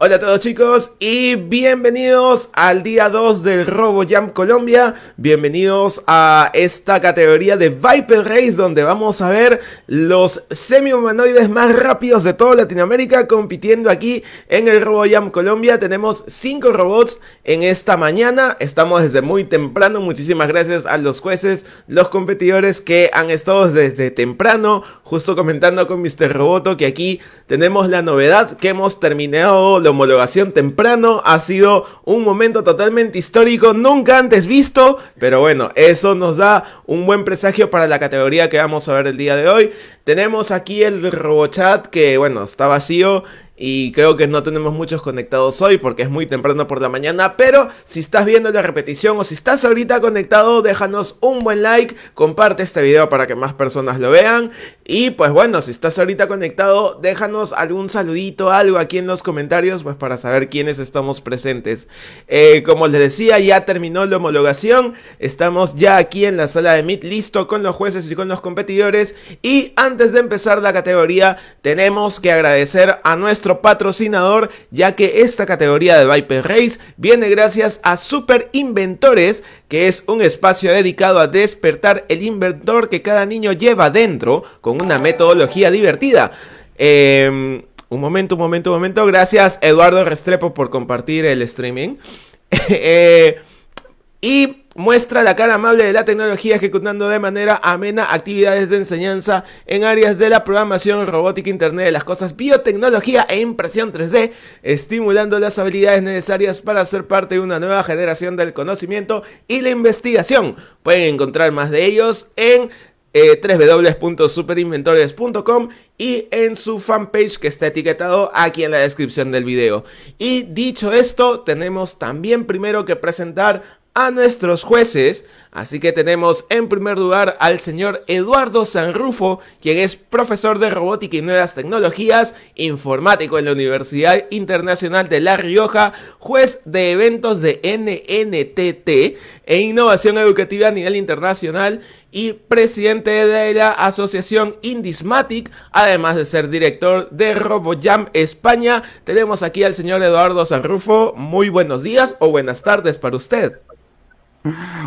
Hola a todos chicos y bienvenidos al día 2 del RoboJam Colombia. Bienvenidos a esta categoría de Viper Race donde vamos a ver los semi-humanoides más rápidos de toda Latinoamérica compitiendo aquí en el RoboJam Colombia. Tenemos 5 robots en esta mañana. Estamos desde muy temprano. Muchísimas gracias a los jueces, los competidores que han estado desde temprano. Justo comentando con Mr. Roboto que aquí tenemos la novedad que hemos terminado homologación temprano. Ha sido un momento totalmente histórico, nunca antes visto. Pero bueno, eso nos da un buen presagio para la categoría que vamos a ver el día de hoy. Tenemos aquí el RoboChat que, bueno, está vacío y creo que no tenemos muchos conectados hoy porque es muy temprano por la mañana, pero si estás viendo la repetición o si estás ahorita conectado, déjanos un buen like, comparte este video para que más personas lo vean y pues bueno, si estás ahorita conectado, déjanos algún saludito, algo aquí en los comentarios pues para saber quiénes estamos presentes. Eh, como les decía, ya terminó la homologación, estamos ya aquí en la sala de Meet listo con los jueces y con los competidores y antes de empezar la categoría tenemos que agradecer a nuestro patrocinador, ya que esta categoría de Viper Race viene gracias a Super Inventores, que es un espacio dedicado a despertar el inventor que cada niño lleva dentro con una metodología divertida. Em, un momento, un momento, un momento. Gracias Eduardo Restrepo por compartir el streaming. Eh, y muestra la cara amable de la tecnología ejecutando de manera amena actividades de enseñanza en áreas de la programación, robótica, internet de las cosas, biotecnología e impresión 3D, estimulando las habilidades necesarias para ser parte de una nueva generación del conocimiento y la investigación. Pueden encontrar más de ellos en eh, www.superinventores.com y en su fanpage que está etiquetado aquí en la descripción del video. Y dicho esto, tenemos también primero que presentar a nuestros jueces. Así que tenemos en primer lugar al señor Eduardo Sanrufo, quien es profesor de robótica y nuevas tecnologías, informático en la Universidad Internacional de La Rioja, juez de eventos de NNTT e innovación educativa a nivel internacional y presidente de la asociación Indismatic, además de ser director de RoboJam España. Tenemos aquí al señor Eduardo Sanrufo. Muy buenos días o buenas tardes para usted.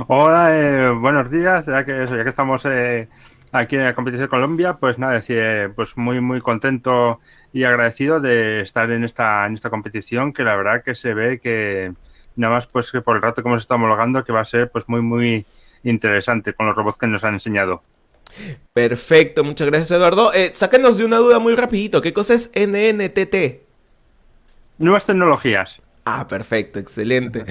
Hola, eh, buenos días. Ya que, ya que estamos eh, aquí en la competición de Colombia, pues nada, decir, eh, pues muy muy contento y agradecido de estar en esta en esta competición, que la verdad que se ve que nada más pues que por el rato que hemos estado homologando, que va a ser pues muy muy interesante con los robots que nos han enseñado. Perfecto, muchas gracias Eduardo. Eh, sáquenos de una duda muy rapidito, ¿qué cosa es NNTT? Nuevas tecnologías. Ah, perfecto, excelente.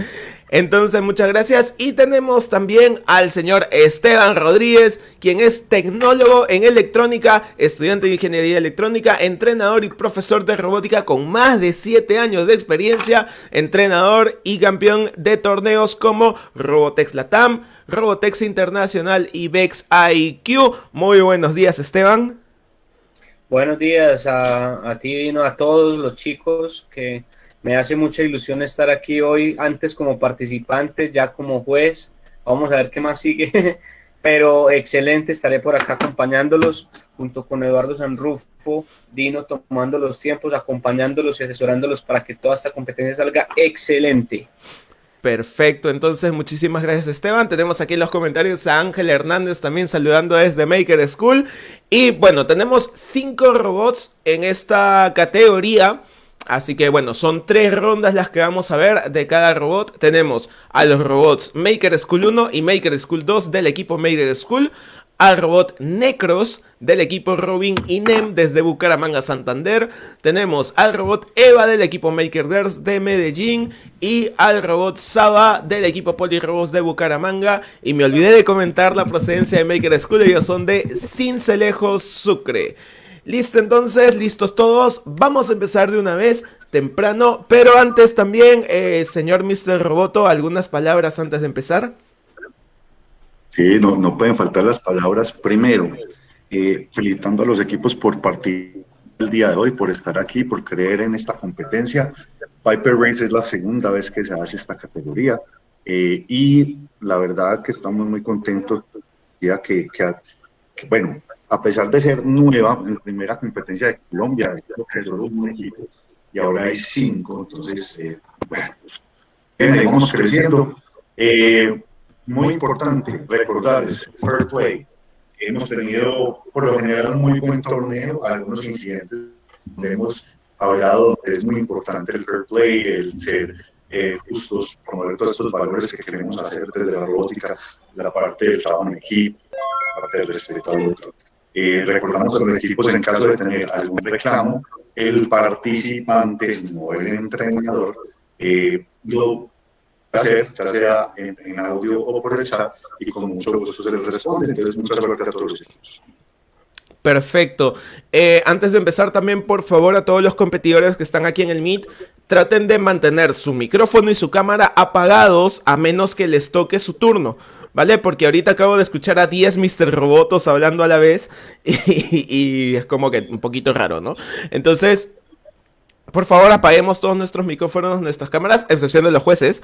Entonces, muchas gracias. Y tenemos también al señor Esteban Rodríguez, quien es tecnólogo en electrónica, estudiante de ingeniería electrónica, entrenador y profesor de robótica con más de 7 años de experiencia, entrenador y campeón de torneos como Robotex Latam, Robotex Internacional y Vex IQ. Muy buenos días, Esteban. Buenos días a, ti, Vino, a todos los chicos que me hace mucha ilusión estar aquí hoy, antes como participante, ya como juez. Vamos a ver qué más sigue. Pero excelente, estaré por acá acompañándolos junto con Eduardo Sanrufo, Dino, tomando los tiempos, acompañándolos y asesorándolos para que toda esta competencia salga excelente. Perfecto, entonces muchísimas gracias Esteban. Tenemos aquí en los comentarios a Ángel Hernández también saludando desde Maker School. Y bueno, tenemos cinco robots en esta categoría. Así que bueno, son tres rondas las que vamos a ver de cada robot. Tenemos a los robots Maker School 1 y Maker School 2 del equipo Maker School. Al robot Necros del equipo Robin y Nem desde Bucaramanga, Santander. Tenemos al robot Eva del equipo Makerders de Medellín. Y al robot Saba del equipo Polirobots de Bucaramanga. Y me olvidé de comentar la procedencia de Maker School. Ellos son de Cincelejo, Sucre. Listo entonces, listos todos, vamos a empezar de una vez temprano, pero antes también, eh, señor Mr. Roboto, algunas palabras antes de empezar. Sí, no, no pueden faltar las palabras. Primero, eh, felicitando a los equipos por partir el día de hoy, por estar aquí, por creer en esta competencia. Piper Race es la segunda vez que se hace esta categoría eh, y la verdad que estamos muy contentos ya que, bueno, a pesar de ser nueva en primera competencia de Colombia, que un equipo y ahora hay cinco, entonces, eh, bueno, pues, ahí vamos creciendo. Eh, muy importante recordar es fair play. Hemos tenido por lo general muy buen torneo, algunos incidentes hemos hablado, es muy importante el fair play, el ser eh, justos, promover todos estos valores que queremos hacer desde la robótica, la parte del trabajo en equipo, la parte del respeto al otro. Eh, recordamos a los equipos en caso de tener algún reclamo, el participante, no el entrenador, eh, lo hacer, ya sea en, audio o por el chat, y con mucho gusto se les responde. Entonces, muchas gracias a todos los equipos. Perfecto. Eh, antes de empezar también, por favor, a todos los competidores que están aquí en el Meet, traten de mantener su micrófono y su cámara apagados a menos que les toque su turno. ¿Vale? Porque ahorita acabo de escuchar a 10 Mr. Robotos hablando a la vez y, y es como que un poquito raro, ¿no? Entonces, por favor, apaguemos todos nuestros micrófonos, nuestras cámaras, excepción de los jueces.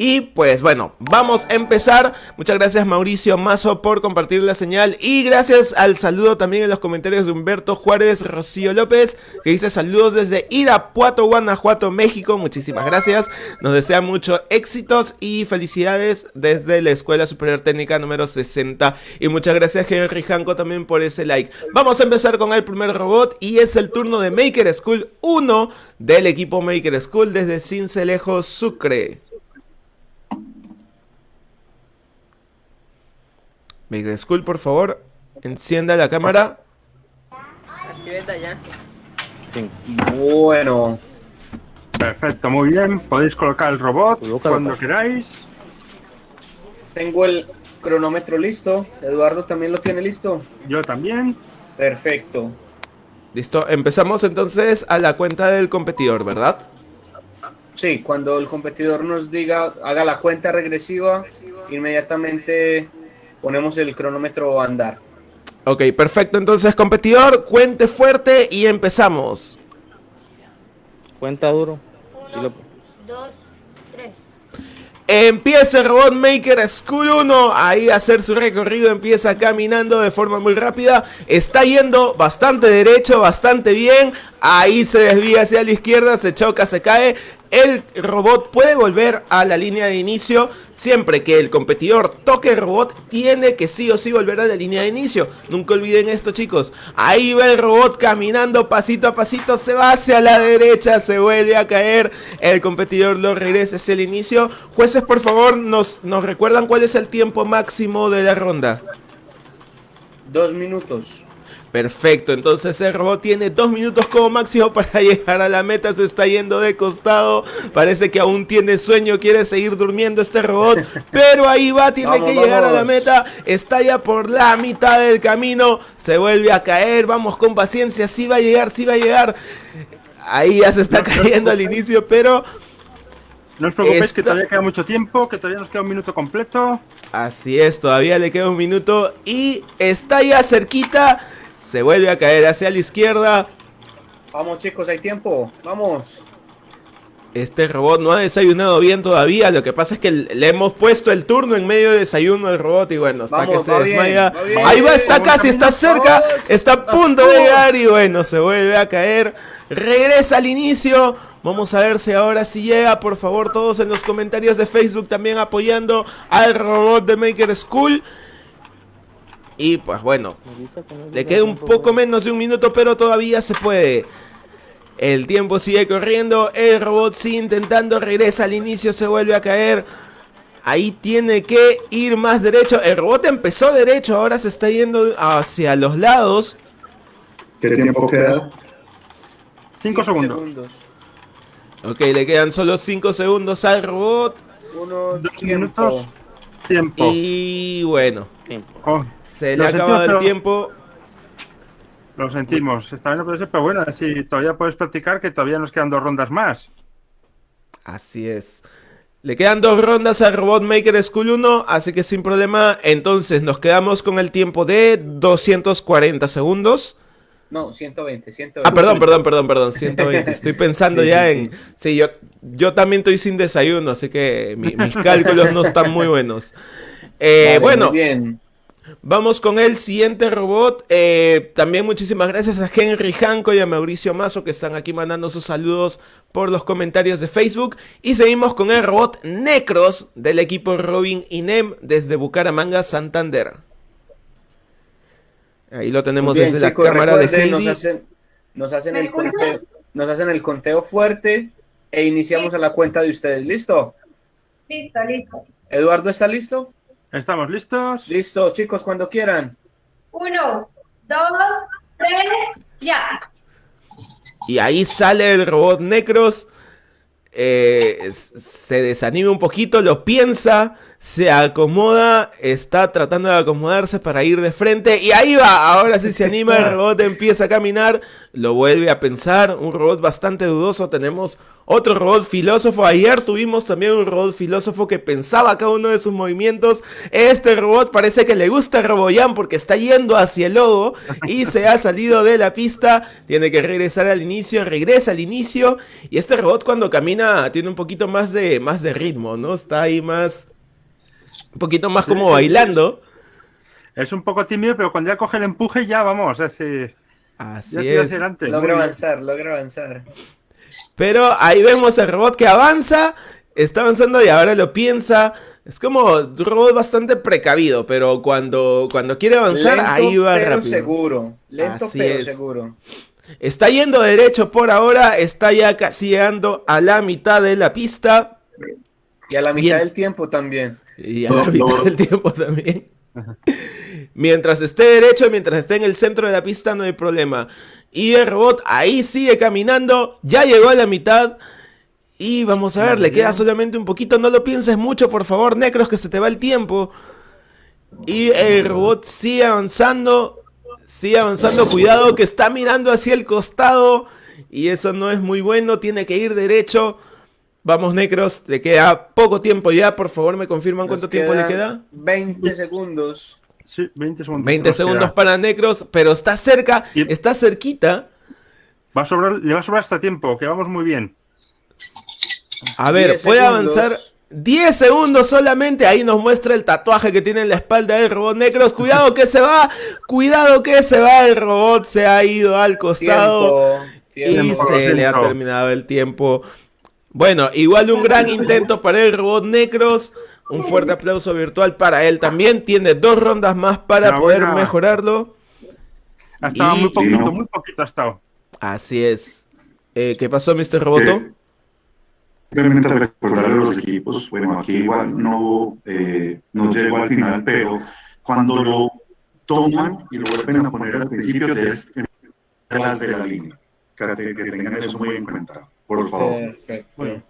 Y pues bueno, vamos a empezar. Muchas gracias Mauricio Mazo por compartir la señal. Y gracias al saludo también en los comentarios de Humberto Juárez Rocío López, que dice saludos desde Irapuato, Guanajuato, México. Muchísimas gracias. Nos desea mucho éxitos y felicidades desde la Escuela Superior Técnica número 60. Y muchas gracias Henry Janko también por ese like. Vamos a empezar con el primer robot y es el turno de Maker School 1 del equipo Maker School desde Cincelejo, Sucre. Maker School, por favor, encienda la cámara. Bueno. Perfecto, muy bien. Podéis colocar el robot cuando queráis. Tengo el cronómetro listo. Eduardo también lo tiene listo. Yo también. Perfecto. Listo, empezamos entonces a la cuenta del competidor, ¿verdad? Sí, cuando el competidor nos diga, haga la cuenta regresiva, inmediatamente ponemos el cronómetro a andar. Ok, perfecto. Entonces, competidor, cuente fuerte y empezamos. Cuenta duro. Uno, dos, tres. Empieza el Robot Maker School 1 ahí a hacer su recorrido, empieza caminando de forma muy rápida, está yendo bastante derecho, bastante bien, ahí se desvía hacia la izquierda, se choca, se cae, el robot puede volver a la línea de inicio siempre que el competidor toque el robot tiene que sí o sí volver a la línea de inicio. Nunca olviden esto chicos. Ahí va el robot caminando pasito a pasito se va hacia la derecha se vuelve a caer. El competidor lo regresa hacia el inicio. Jueces por favor nos, nos recuerdan cuál es el tiempo máximo de la ronda. Dos minutos Perfecto, entonces el robot tiene dos minutos como máximo para llegar a la meta, se está yendo de costado, parece que aún tiene sueño, quiere seguir durmiendo este robot, pero ahí va, tiene que llegar a la meta, está ya por la mitad del camino, se vuelve a caer, vamos con paciencia, sí va a llegar, sí va a llegar, ahí ya se está cayendo al inicio, pero... No os preocupéis que todavía queda mucho tiempo, que todavía nos queda un minuto completo. Así es, todavía le queda un minuto y está ya cerquita se vuelve a caer hacia la izquierda. Vamos chicos, hay tiempo. Vamos. Este robot no ha desayunado bien todavía. Lo que pasa es que le hemos puesto el turno en medio de desayuno al robot. Y bueno, hasta que se desmaya. Ahí va, está casi, está cerca. Está a punto de llegar. Y bueno, se vuelve a caer. Regresa al inicio. Vamos a ver si ahora sí llega. Por favor, todos en los comentarios de Facebook también apoyando al robot de Maker School. Y pues bueno, le queda un poco menos de un minuto, pero todavía se puede. El tiempo sigue corriendo, el robot sigue intentando, regresa al inicio, se vuelve a caer. Ahí tiene que ir más derecho. El robot empezó derecho, ahora se está yendo hacia los lados. ¿Qué tiempo queda? 5 segundos. Ok, le quedan solo 5 segundos al robot. Uno, dos minutos. Tiempo. Y bueno. Tiempo. Oh. Se le ha acabado el tiempo. Lo sentimos. Esta vez no puede ser, pero bueno, si todavía puedes practicar, que todavía nos quedan dos rondas más. Así es. Le quedan dos rondas al Robot Maker School 1, así que sin problema. Entonces nos quedamos con el tiempo de 240 segundos. No, 120, 120. Ah, perdón, perdón, perdón, perdón, 120. Estoy pensando ya sí, en... Sí, yo, yo también estoy sin desayuno, así que mis cálculos no están muy buenos. Eh, vale, bueno, muy bien. Vamos con el siguiente robot. Eh, también muchísimas gracias a Henry Hanco y a Mauricio Mazo que están aquí mandando sus saludos por los comentarios de Facebook. Y seguimos con el robot Necros del equipo Robin Inem desde Bucaramanga, Santander. Ahí lo tenemos desde la cámara de Heidi. Nos hacen, nos hacen el conteo, nos hacen el conteo fuerte e iniciamos a la cuenta de ustedes. ¿Listo? Listo, listo. ¿Eduardo está listo? ¿Estamos listos? Listo, chicos, cuando quieran. Uno, dos, tres, ya. Y ahí sale el robot Necros. Eh, se desanima un poquito, lo piensa, se acomoda, está tratando de acomodarse para ir de frente y ahí va, ahora sí se anima, el robot empieza a caminar, lo vuelve a pensar, un robot bastante dudoso, tenemos otro robot filósofo, ayer tuvimos también un robot filósofo que pensaba cada uno de sus movimientos, este robot parece que le gusta Roboyan porque está yendo hacia el logo y se ha salido de la pista, tiene que regresar al inicio, regresa al inicio y este robot cuando camina tiene un poquito más de, más de ritmo, ¿no? Está ahí más un poquito más como bailando. Es un poco tímido, pero cuando ya coge el empuje ya vamos, así, así es. Logra avanzar, logra avanzar. Pero ahí vemos el robot que avanza, está avanzando y ahora lo piensa. Es como un robot bastante precavido, pero cuando, cuando quiere avanzar, ahí va pero rápido. seguro. Lento Así pero es. seguro. Está yendo derecho por ahora, está ya casi llegando a la mitad de la pista. Y a la mitad Bien. del tiempo también. Y a la mitad del tiempo también. Mientras esté derecho, mientras esté en el centro de la pista, no hay problema. Y el robot ahí sigue caminando, ya llegó a la mitad. Y vamos a ver, le queda solamente un poquito, no lo pienses mucho, por favor, Necros, que se te va el tiempo. Y el robot sigue avanzando, sigue avanzando, cuidado que está mirando hacia el costado. Y eso no es muy bueno, tiene que ir derecho. Vamos, Necros, le queda poco tiempo ya, por favor, me confirman Nos cuánto tiempo le queda. 20 segundos. Sí, 20 segundos. 20 nos segundos queda. para Necros, pero está cerca, Y- está cerquita. Va a sobrar, le va a sobrar hasta tiempo, que vamos muy bien. A ver, 10 puede segundos. avanzar 10 segundos solamente. Ahí nos muestra el tatuaje que tiene en la espalda del robot Necros. Cuidado que se va, cuidado que se va. El robot se ha ido al costado Tiempo. y tiempo. Se le ha terminado el tiempo. Bueno, igual un gran intento para el robot Necros. Un fuerte aplauso virtual para él también. Tiene dos rondas más para poder Enhorabuena. mejorarlo. Ha estado Y- muy poquito, Sí, ¿no? muy poquito ha estado. Así es. Eh, ¿Qué pasó, Mr. Roboto? Eh, Simplemente recordar a los equipos, bueno, aquí igual no, eh, no llegó al final, pero cuando lo toman y lo vuelven a poner al principio, es detrás de la línea. Que, que tengan eso muy en cuenta, por favor. Perfecto. Bueno.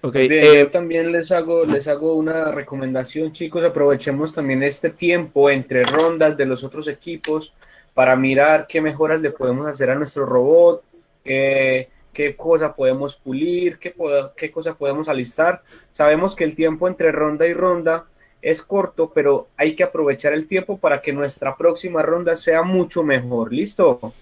Ok, Bien, eh, yo también les hago, les hago una recomendación, chicos. Aprovechemos también este tiempo entre rondas de los otros equipos para mirar qué mejoras le podemos hacer a nuestro robot, qué, qué cosa podemos pulir, qué, poda- qué cosa podemos alistar. Sabemos que el tiempo entre ronda y ronda es corto, pero hay que aprovechar el tiempo para que nuestra próxima ronda sea mucho mejor. ¿Listo?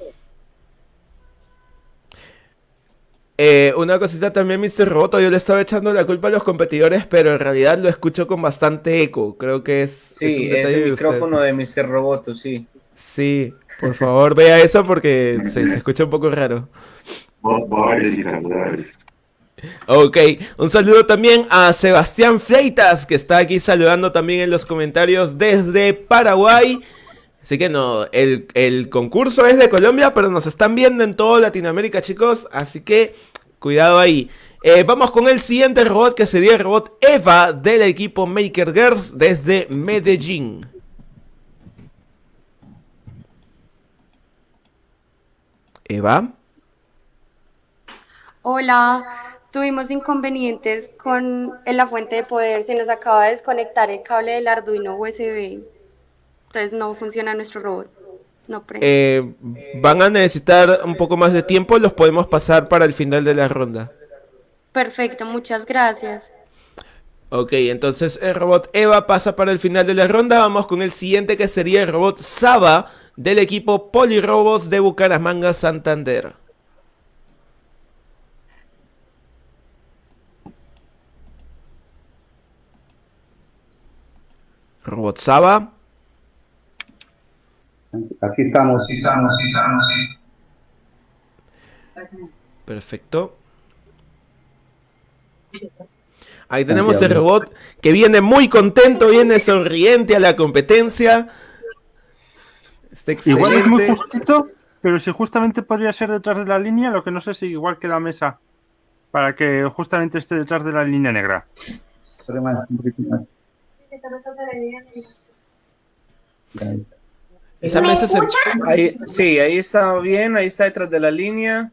Eh, una cosita también, Mr. Roboto, yo le estaba echando la culpa a los competidores, pero en realidad lo escucho con bastante eco. Creo que es, es Sí, es el micrófono de Mr. Roboto, sí. Sí, por favor, vea eso porque se, se escucha un poco raro. Ok, un saludo también a Sebastián Fleitas, que está aquí saludando también en los comentarios desde Paraguay. Así que no, el, el concurso es de Colombia, pero nos están viendo en toda Latinoamérica, chicos. Así que cuidado ahí. Eh, vamos con el siguiente robot, que sería el robot Eva del equipo Maker Girls desde Medellín. Eva. Hola, tuvimos inconvenientes con en la fuente de poder. Se nos acaba de desconectar el cable del Arduino USB. Entonces no funciona nuestro robot. No. Eh, van a necesitar un poco más de tiempo, los podemos pasar para el final de la ronda. Perfecto, muchas gracias. Ok, entonces el robot Eva pasa para el final de la ronda. Vamos con el siguiente que sería el robot Saba del equipo Polirobos de Bucaramanga, Santander. Robot Saba. Aquí estamos, aquí estamos, aquí estamos. Perfecto. Ahí tenemos el robot que viene muy contento, viene sonriente a la competencia. Está Igual es muy justito, pero si justamente podría ser detrás de la línea, lo que no sé si igual que la mesa, para que justamente esté detrás de la línea negra. Corre más, un poquito más. Esa mesa se... Ahí, sí, ahí está bien, ahí está detrás de la línea.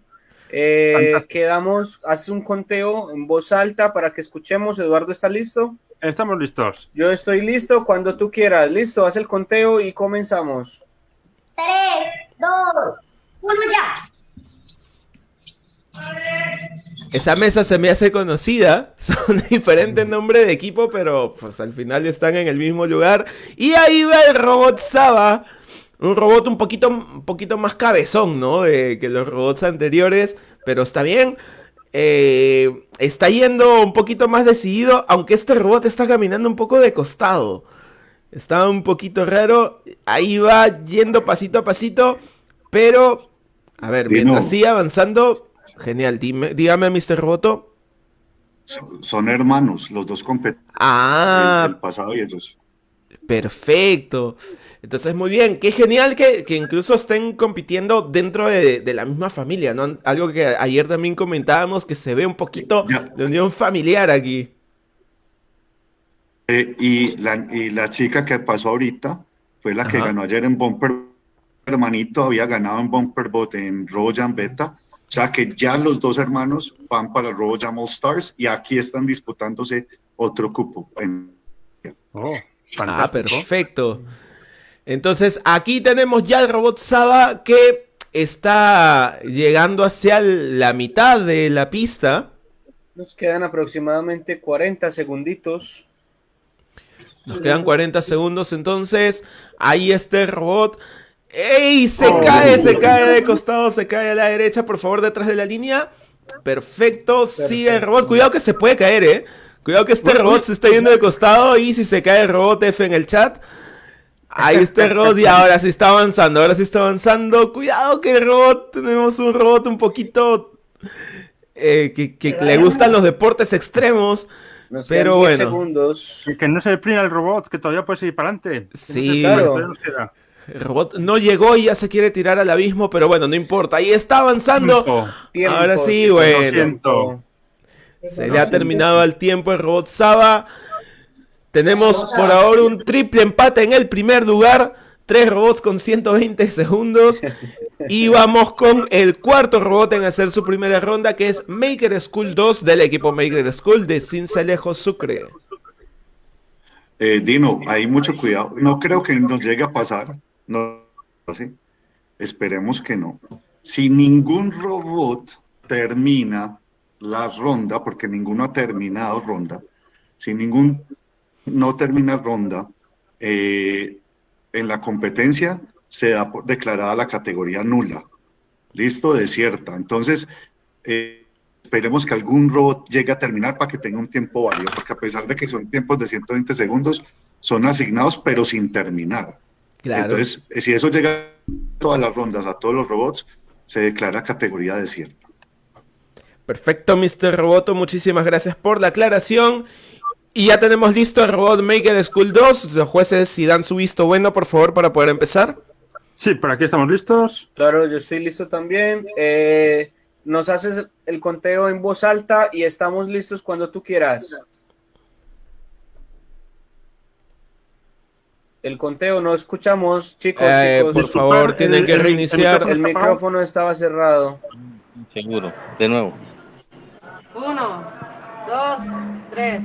Eh, quedamos, haces un conteo en voz alta para que escuchemos. Eduardo, ¿está listo? Estamos listos. Yo estoy listo cuando tú quieras. Listo, haz el conteo y comenzamos. Tres, dos, uno ya. Esa mesa se me hace conocida. Son diferentes nombres de equipo, pero pues al final están en el mismo lugar. Y ahí va el robot Saba. Un robot un poquito, un poquito más cabezón, ¿no? De, que los robots anteriores. Pero está bien. Eh, está yendo un poquito más decidido. Aunque este robot está caminando un poco de costado. Está un poquito raro. Ahí va yendo pasito a pasito. Pero, a ver, Dino. mientras sigue avanzando. Genial, dime, dígame, Mr. Roboto. Son, son hermanos, los dos competen Ah, el pasado y ellos. perfecto. Entonces, muy bien. Qué genial que, que incluso estén compitiendo dentro de, de la misma familia, ¿no? Algo que ayer también comentábamos, que se ve un poquito Ya. de unión familiar aquí. Eh, y, la, y la chica que pasó ahorita fue la que ganó ayer en Bumper. Hermanito había ganado en Bumper Bot en RoboJam Beta. O sea que ya los dos hermanos van para RoboJam All Stars y aquí están disputándose otro cupo. En- Oh, Ah, perfecto. Entonces, aquí tenemos ya el robot Saba que está llegando hacia la mitad de la pista. Nos quedan aproximadamente 40 segunditos. Nos quedan 40 segundos, entonces ahí está el robot. ¡Ey! Se Oh. cae, se cae de costado, se cae a la derecha, por favor, detrás de la línea. Perfecto, sigue el robot. Cuidado que se puede caer, eh. Cuidado que este robot se está yendo de costado y si se cae el robot F en el chat. Ahí está el robot y ahora sí está avanzando, ahora sí está avanzando. Cuidado que el robot, tenemos un robot un poquito eh, que, que le gustan los deportes extremos. Nos Pero quedan 10 bueno. segundos. Y que no se deprima el robot, que todavía puede seguir para adelante. Sí, claro. El robot no llegó y ya se quiere tirar al abismo, pero bueno, no importa. Ahí está avanzando. Tiempo, Ahora sí, tiempo, bueno. Se le ha terminado el tiempo el robot Saba. Tenemos por ahora un triple empate en el primer lugar. Tres robots con 120 segundos. Y vamos con el cuarto robot en hacer su primera ronda, que es Maker School 2 del equipo Maker School de Cincelejo Sucre. Eh, Dino, hay mucho cuidado. No creo que nos llegue a pasar. No, ¿sí? Esperemos que no. Si ningún robot termina la ronda, porque ninguno ha terminado ronda, si ningún no termina ronda, eh, en la competencia se da por declarada la categoría nula. Listo, desierta. Entonces, eh, esperemos que algún robot llegue a terminar para que tenga un tiempo válido, porque a pesar de que son tiempos de 120 segundos, son asignados pero sin terminar. Claro. Entonces, eh, si eso llega a todas las rondas, a todos los robots, se declara categoría desierta. Perfecto, Mr. Roboto, muchísimas gracias por la aclaración. Y ya tenemos listo el Robot Maker School 2. Los jueces, si dan su visto bueno, por favor, para poder empezar. Sí, por aquí estamos listos. Claro, yo estoy listo también. Eh, nos haces el conteo en voz alta y estamos listos cuando tú quieras. El conteo no escuchamos, chicos, Eh, chicos. por favor, el- tienen que el- el reiniciar. El micrófono estaba cerrado. Seguro. De nuevo. Uno, dos, tres.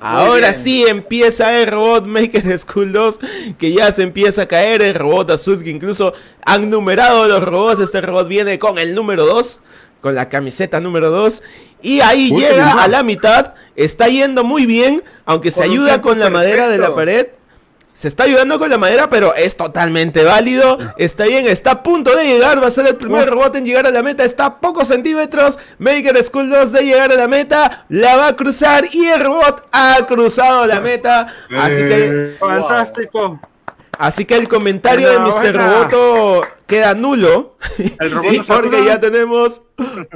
Ahora sí empieza el Robot Maker School 2, que ya se empieza a caer el robot azul, que incluso han numerado los robots. Este robot viene con el número 2, con la camiseta número 2. Y ahí Uy, llega a la mitad, está yendo muy bien, aunque se ayuda con la madera de la pared. Se está ayudando con la madera, pero es totalmente válido. Está bien, está a punto de llegar. Va a ser el primer robot en llegar a la meta. Está a pocos centímetros. Maker School 2 de llegar a la meta. La va a cruzar y el robot ha cruzado la meta. Así que Fantástico. Así que el comentario de Mr. Roboto queda nulo. El robot Sí, porque ya tenemos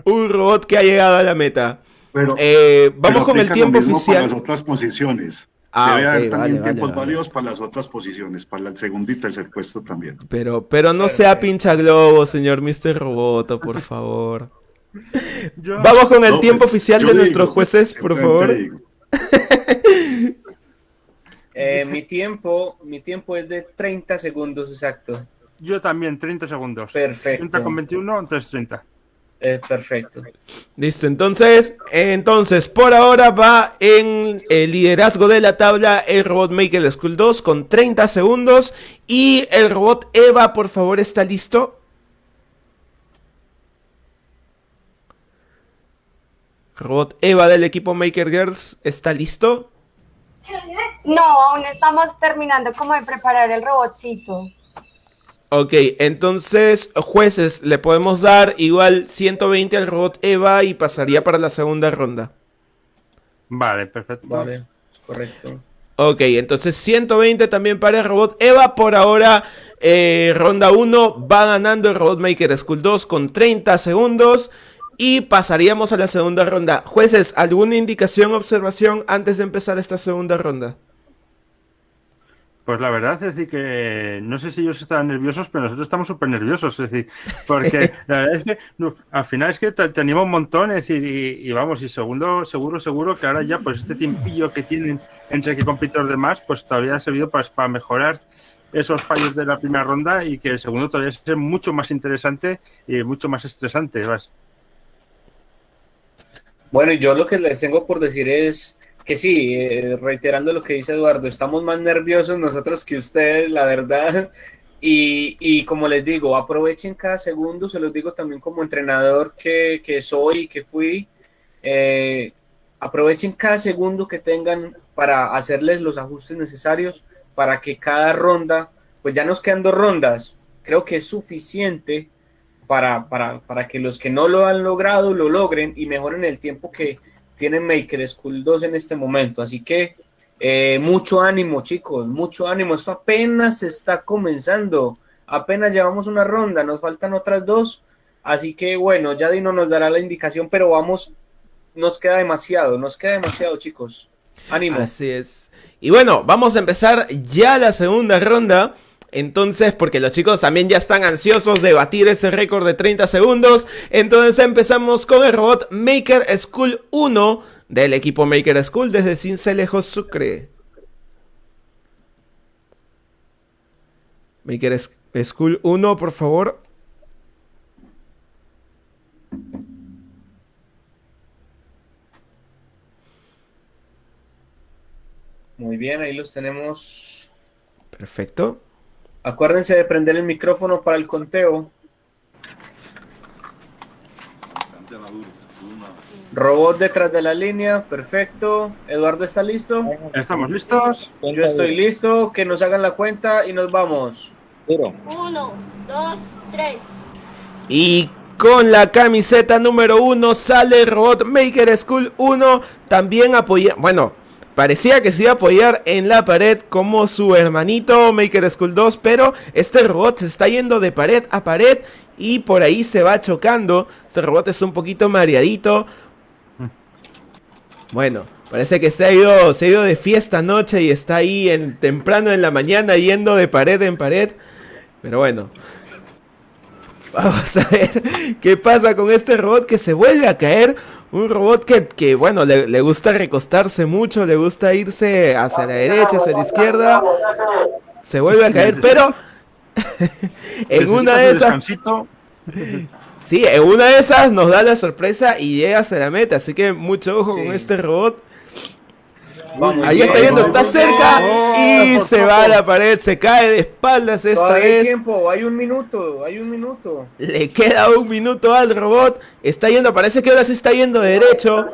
un robot que ha llegado a la meta. Pero, Eh, vamos pero con el tiempo oficial. Para las otras posiciones. Ah, Debe haber también vale, tiempos vale. válidos para las otras posiciones, para el segundo y tercer puesto también. Pero, pero no sea pincha globo, señor Mr. Roboto, por favor. Yo- Vamos con el No, tiempo pues, oficial de digo, nuestros jueces, por favor. Eh, mi tiempo, mi tiempo es de 30 segundos exacto. Yo también, 30 segundos. Perfecto. 30 con 21, entonces 30. Eh, perfecto. Listo, entonces, entonces, por ahora va en el liderazgo de la tabla el robot Maker School 2 con 30 segundos y el robot Eva, por favor, ¿está listo? Robot Eva del equipo Maker Girls, ¿está listo? No, aún estamos terminando como de preparar el robotcito. Ok, entonces, jueces, le podemos dar igual 120 al robot Eva y pasaría para la segunda ronda. Vale, perfecto. Vale, correcto. Ok, entonces 120 también para el robot Eva. Por ahora, eh, ronda 1 va ganando el robot Maker School 2 con 30 segundos. Y pasaríamos a la segunda ronda. Jueces, ¿alguna indicación o observación antes de empezar esta segunda ronda? Pues la verdad es decir que no sé si ellos están nerviosos, pero nosotros estamos súper nerviosos, es decir, porque la verdad es que no, al final es que te, te anima un montón, es decir, y, y vamos, y segundo, seguro, seguro que ahora ya pues este tiempillo que tienen entre que compite los demás, pues todavía ha servido pues, para mejorar esos fallos de la primera ronda y que el segundo todavía sea mucho más interesante y mucho más estresante, ¿vas? Bueno, y yo lo que les tengo por decir es que sí, eh, reiterando lo que dice Eduardo, estamos más nerviosos nosotros que ustedes, la verdad. Y, y como les digo, aprovechen cada segundo, se los digo también como entrenador que, que soy y que fui. eh, aprovechen cada segundo que tengan para hacerles los ajustes necesarios para que cada ronda, pues ya nos quedan dos rondas, creo que es suficiente para, para, para que los que no lo han logrado lo logren y mejoren el tiempo que tienen Maker School 2 en este momento. Así que eh, mucho ánimo, chicos, mucho ánimo. Esto apenas está comenzando. Apenas llevamos una ronda, nos faltan otras dos. Así que bueno, ya Dino nos dará la indicación, pero vamos, nos queda demasiado, nos queda demasiado, chicos. Ánimo. Así es. Y bueno, vamos a empezar ya la segunda ronda. Entonces, porque los chicos también ya están ansiosos de batir ese récord de 30 segundos. Entonces empezamos con el robot Maker School 1 del equipo Maker School desde Cincelejo Sucre. Maker School 1, por favor. Muy bien, ahí los tenemos. Perfecto. Acuérdense de prender el micrófono para el conteo. Robot detrás de la línea, perfecto. Eduardo está listo. ¿Estamos listos? Yo estoy listo. Que nos hagan la cuenta y nos vamos. Uno, dos, tres. Y con la camiseta número 1 sale el robot Maker School 1. También apoya. Bueno, parecía que se iba a apoyar en la pared como su hermanito Maker School 2. Pero este robot se está yendo de pared a pared y por ahí se va chocando. Este robot es un poquito mareadito. Bueno, parece que se ha ido, se de fiesta anoche y está ahí en, temprano en la mañana yendo de pared en pared. Pero bueno. Vamos a ver qué pasa con este robot que se vuelve a caer. Un robot que, que, bueno, le, le gusta recostarse mucho, le gusta irse hacia la derecha, hacia la izquierda. Se vuelve a caer, pero en una de esas... Sí, en una de esas nos da la sorpresa y llega hasta la meta. Así que mucho ojo Sí. con este robot. Vamos. Ahí está viendo, está cerca y se poco. va a la pared, se cae de espaldas esta Todavía hay vez. tiempo, hay un minuto, hay un minuto. Le queda un minuto al robot. Está yendo, parece que ahora sí está yendo derecho.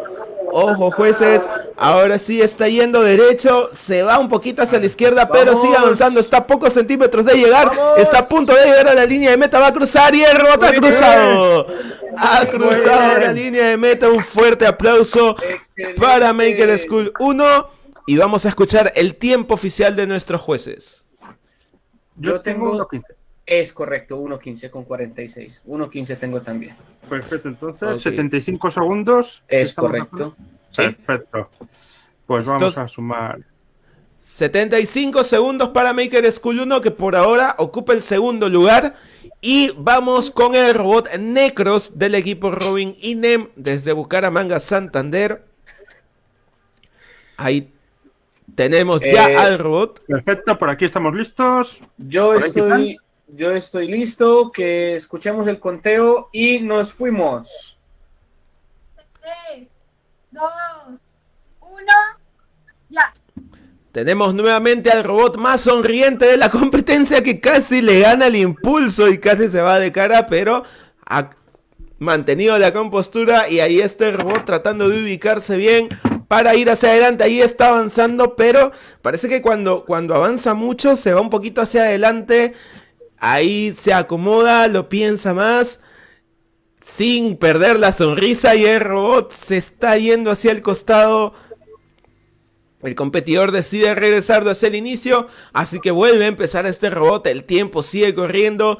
Ojo, jueces. Ahora sí está yendo derecho. Se va un poquito hacia la izquierda, pero sigue avanzando. Está a pocos centímetros de llegar. Vamos. Está a punto de llegar a la línea de meta. Va a cruzar y el robot ha cruzado. Ha cruzado la línea de meta. Un fuerte aplauso Excelente. para Maker School 1. Y vamos a escuchar el tiempo oficial de nuestros jueces. Yo, tengo 1.15. Es correcto, 1.15 con 46. 1.15 tengo también. Perfecto, entonces 75 segundos. Es correcto. Perfecto. Pues vamos a sumar. 75 segundos para Maker School 1 que por ahora ocupa el segundo lugar. Y vamos con el robot Necros del equipo Robin Inem desde Bucaramanga, Santander. Ahí tenemos ya Eh, al robot. Perfecto, por aquí estamos listos. Yo estoy, yo estoy listo, que escuchemos el conteo y nos fuimos. 3, 2, 1, ya. Tenemos nuevamente al robot más sonriente de la competencia que casi le gana el impulso y casi se va de cara, pero ha mantenido la compostura y ahí está el robot tratando de ubicarse bien para ir hacia adelante. Ahí está avanzando, pero parece que cuando, cuando avanza mucho se va un poquito hacia adelante. Ahí se acomoda, lo piensa más. Sin perder la sonrisa y el robot se está yendo hacia el costado. El competidor decide regresar hacia el inicio, así que vuelve a empezar este robot. El tiempo sigue corriendo.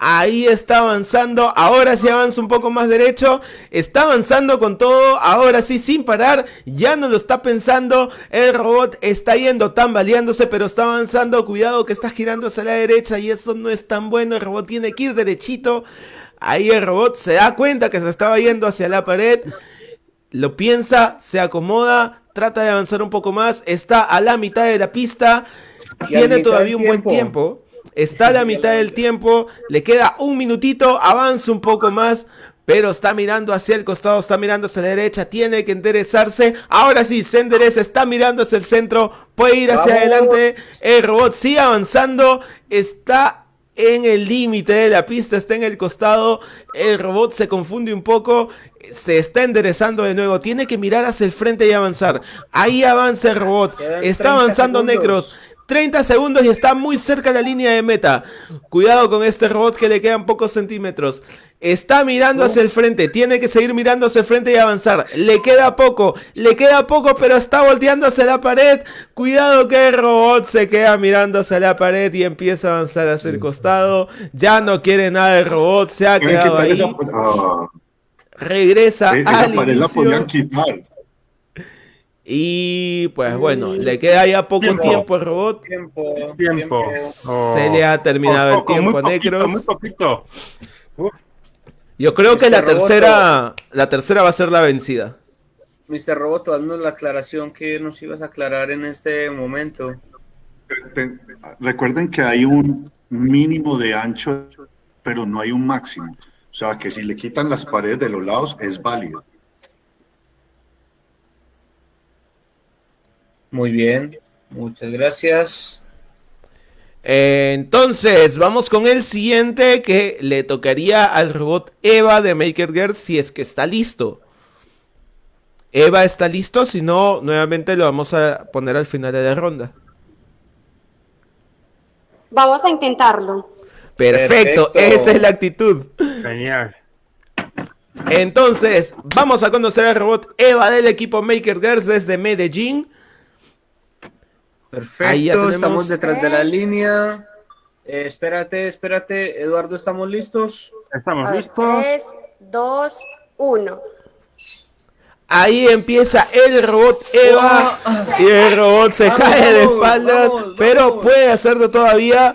Ahí está avanzando. Ahora sí avanza un poco más derecho. Está avanzando con todo. Ahora sí, sin parar. Ya no lo está pensando. El robot está yendo tambaleándose, pero está avanzando. Cuidado que está girando hacia la derecha y eso no es tan bueno. El robot tiene que ir derechito. Ahí el robot se da cuenta que se estaba yendo hacia la pared. Lo piensa, se acomoda, trata de avanzar un poco más. Está a la mitad de la pista. Tiene todavía un buen tiempo. Está a la mitad del tiempo. Le queda un minutito. Avanza un poco más. Pero está mirando hacia el costado, está mirando hacia la derecha, tiene que enderezarse. Ahora sí, se endereza, está mirando hacia el centro, puede ir hacia Vamos. adelante. El robot sigue avanzando, está en el límite de la pista, está en el costado. El robot se confunde un poco, se está enderezando de nuevo. Tiene que mirar hacia el frente y avanzar. Ahí avanza el robot, Quedan está 30 avanzando. Necros. 30 segundos y está muy cerca de la línea de meta. Cuidado con este robot que le quedan pocos centímetros. Está mirando hacia el frente, tiene que seguir mirando hacia el frente y avanzar. Le queda poco, le queda poco, pero está volteando hacia la pared. Cuidado que el robot se queda mirando hacia la pared y empieza a avanzar hacia el costado. Ya no quiere nada el robot, se ha quedado ahí. ah, Regresa esa al inicio. Y pues bueno, le queda ya poco Tiempo. tiempo al robot. Tiempo. Tiempo. Oh. Se le ha terminado el Poco, muy tiempo poquito, Necros. Muy poquito. Yo creo que la robot- tercera, la tercera va a ser la vencida. Mr. Roboto, haznos la aclaración que nos ibas a aclarar en este momento. Recuerden que hay un mínimo de ancho, pero no hay un máximo. O sea, que si le quitan las paredes de los lados es válido. Muy bien, muchas gracias. Entonces, vamos con el siguiente que le tocaría al robot Eva de Maker Girl si es que está listo. Eva está listo, si no, nuevamente lo vamos a poner al final de la ronda. Vamos a intentarlo. Perfecto, Perfecto. esa es la actitud. Genial. Entonces, vamos a conocer al robot Eva del equipo Maker Girls desde Medellín. Perfecto, Ahí ya tenemos- estamos detrás de la línea. Eh, espérate, espérate, Eduardo, ¿estamos listos? Estamos ver, listos. 3, 2, 1. Ahí empieza el robot Eva. Y el robot se Vamos, cae de espaldas. vamos, pero vamos. puede hacerlo todavía.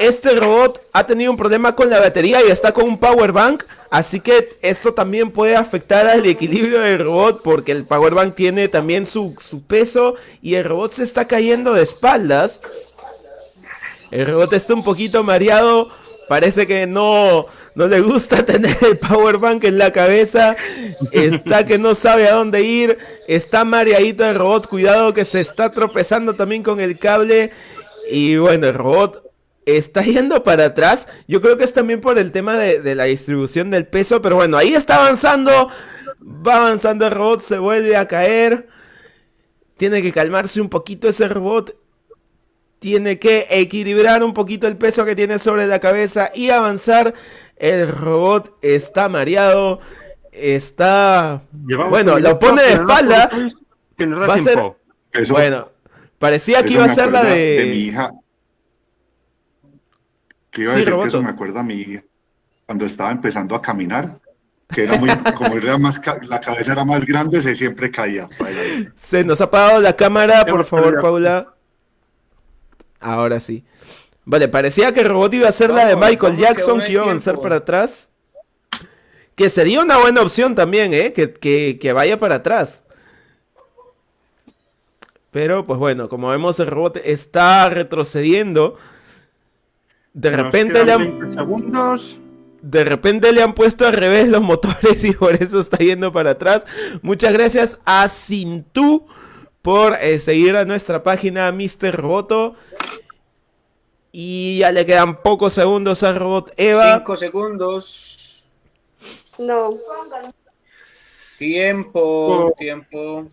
Este robot ha tenido un problema con la batería y está con un power bank. Así que esto también puede afectar al equilibrio del robot. Porque el power bank tiene también su, su peso. Y el robot se está cayendo de espaldas. El robot está un poquito mareado. Parece que no, no le gusta tener el power bank en la cabeza. Está que no sabe a dónde ir. Está mareadito el robot. Cuidado que se está tropezando también con el cable. Y bueno, el robot está yendo para atrás. Yo creo que es también por el tema de, de la distribución del peso. Pero bueno, ahí está avanzando. Va avanzando el robot. Se vuelve a caer. Tiene que calmarse un poquito ese robot tiene que equilibrar un poquito el peso que tiene sobre la cabeza y avanzar. El robot está mareado, está... Llevamos bueno, lo pone de no espalda. Que da Va a ser- tiempo. Eso, Bueno, parecía que iba a me ser la de... mi hija. Que iba a Sí, decir que eso me acuerda a mí cuando estaba empezando a caminar, que era muy, como era más, ca- la cabeza era más grande, se siempre caía. Se nos ha apagado la cámara, por favor. Paula. Ahora sí. Vale, parecía que el robot iba a ser la de Michael Jackson, que iba a avanzar para atrás. Que sería una buena opción también, ¿eh? Que, que- que vaya para atrás. Pero, pues bueno, como vemos, el robot está retrocediendo. De Nos repente le han 20 segundos. de repente le han puesto al revés los motores y por eso está yendo para atrás. Muchas gracias a Sintú por eh, seguir a nuestra página Mr. Roboto. Y ya le quedan pocos segundos al robot Eva. Cinco segundos. No. Tiempo, Oh. tiempo.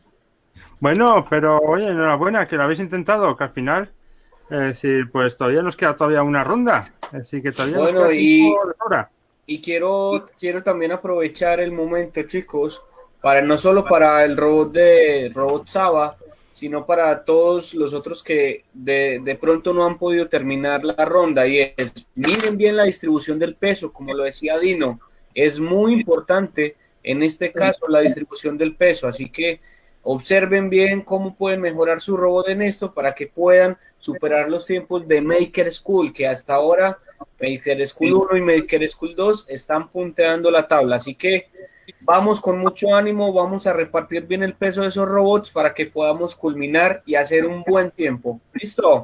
Bueno, pero oye, enhorabuena que lo habéis intentado, que al final, eh, sí, pues todavía nos queda todavía una ronda. Así que todavía Bueno, nos queda y- sobra. Y quiero, quiero también aprovechar el momento, chicos, para no solo para el robot de Robot Saba, sino para todos los otros que de, de pronto no han podido terminar la ronda. Y es, miren bien la distribución del peso, como lo decía Dino, es muy importante en este caso la distribución del peso. Así que observen bien cómo pueden mejorar su robot en esto para que puedan superar los tiempos de Maker School, que hasta ahora Maker School 1 y Maker School 2 están punteando la tabla. Así que vamos con mucho ánimo, vamos a repartir bien el peso de esos robots para que podamos culminar y hacer un buen tiempo. ¿Listo?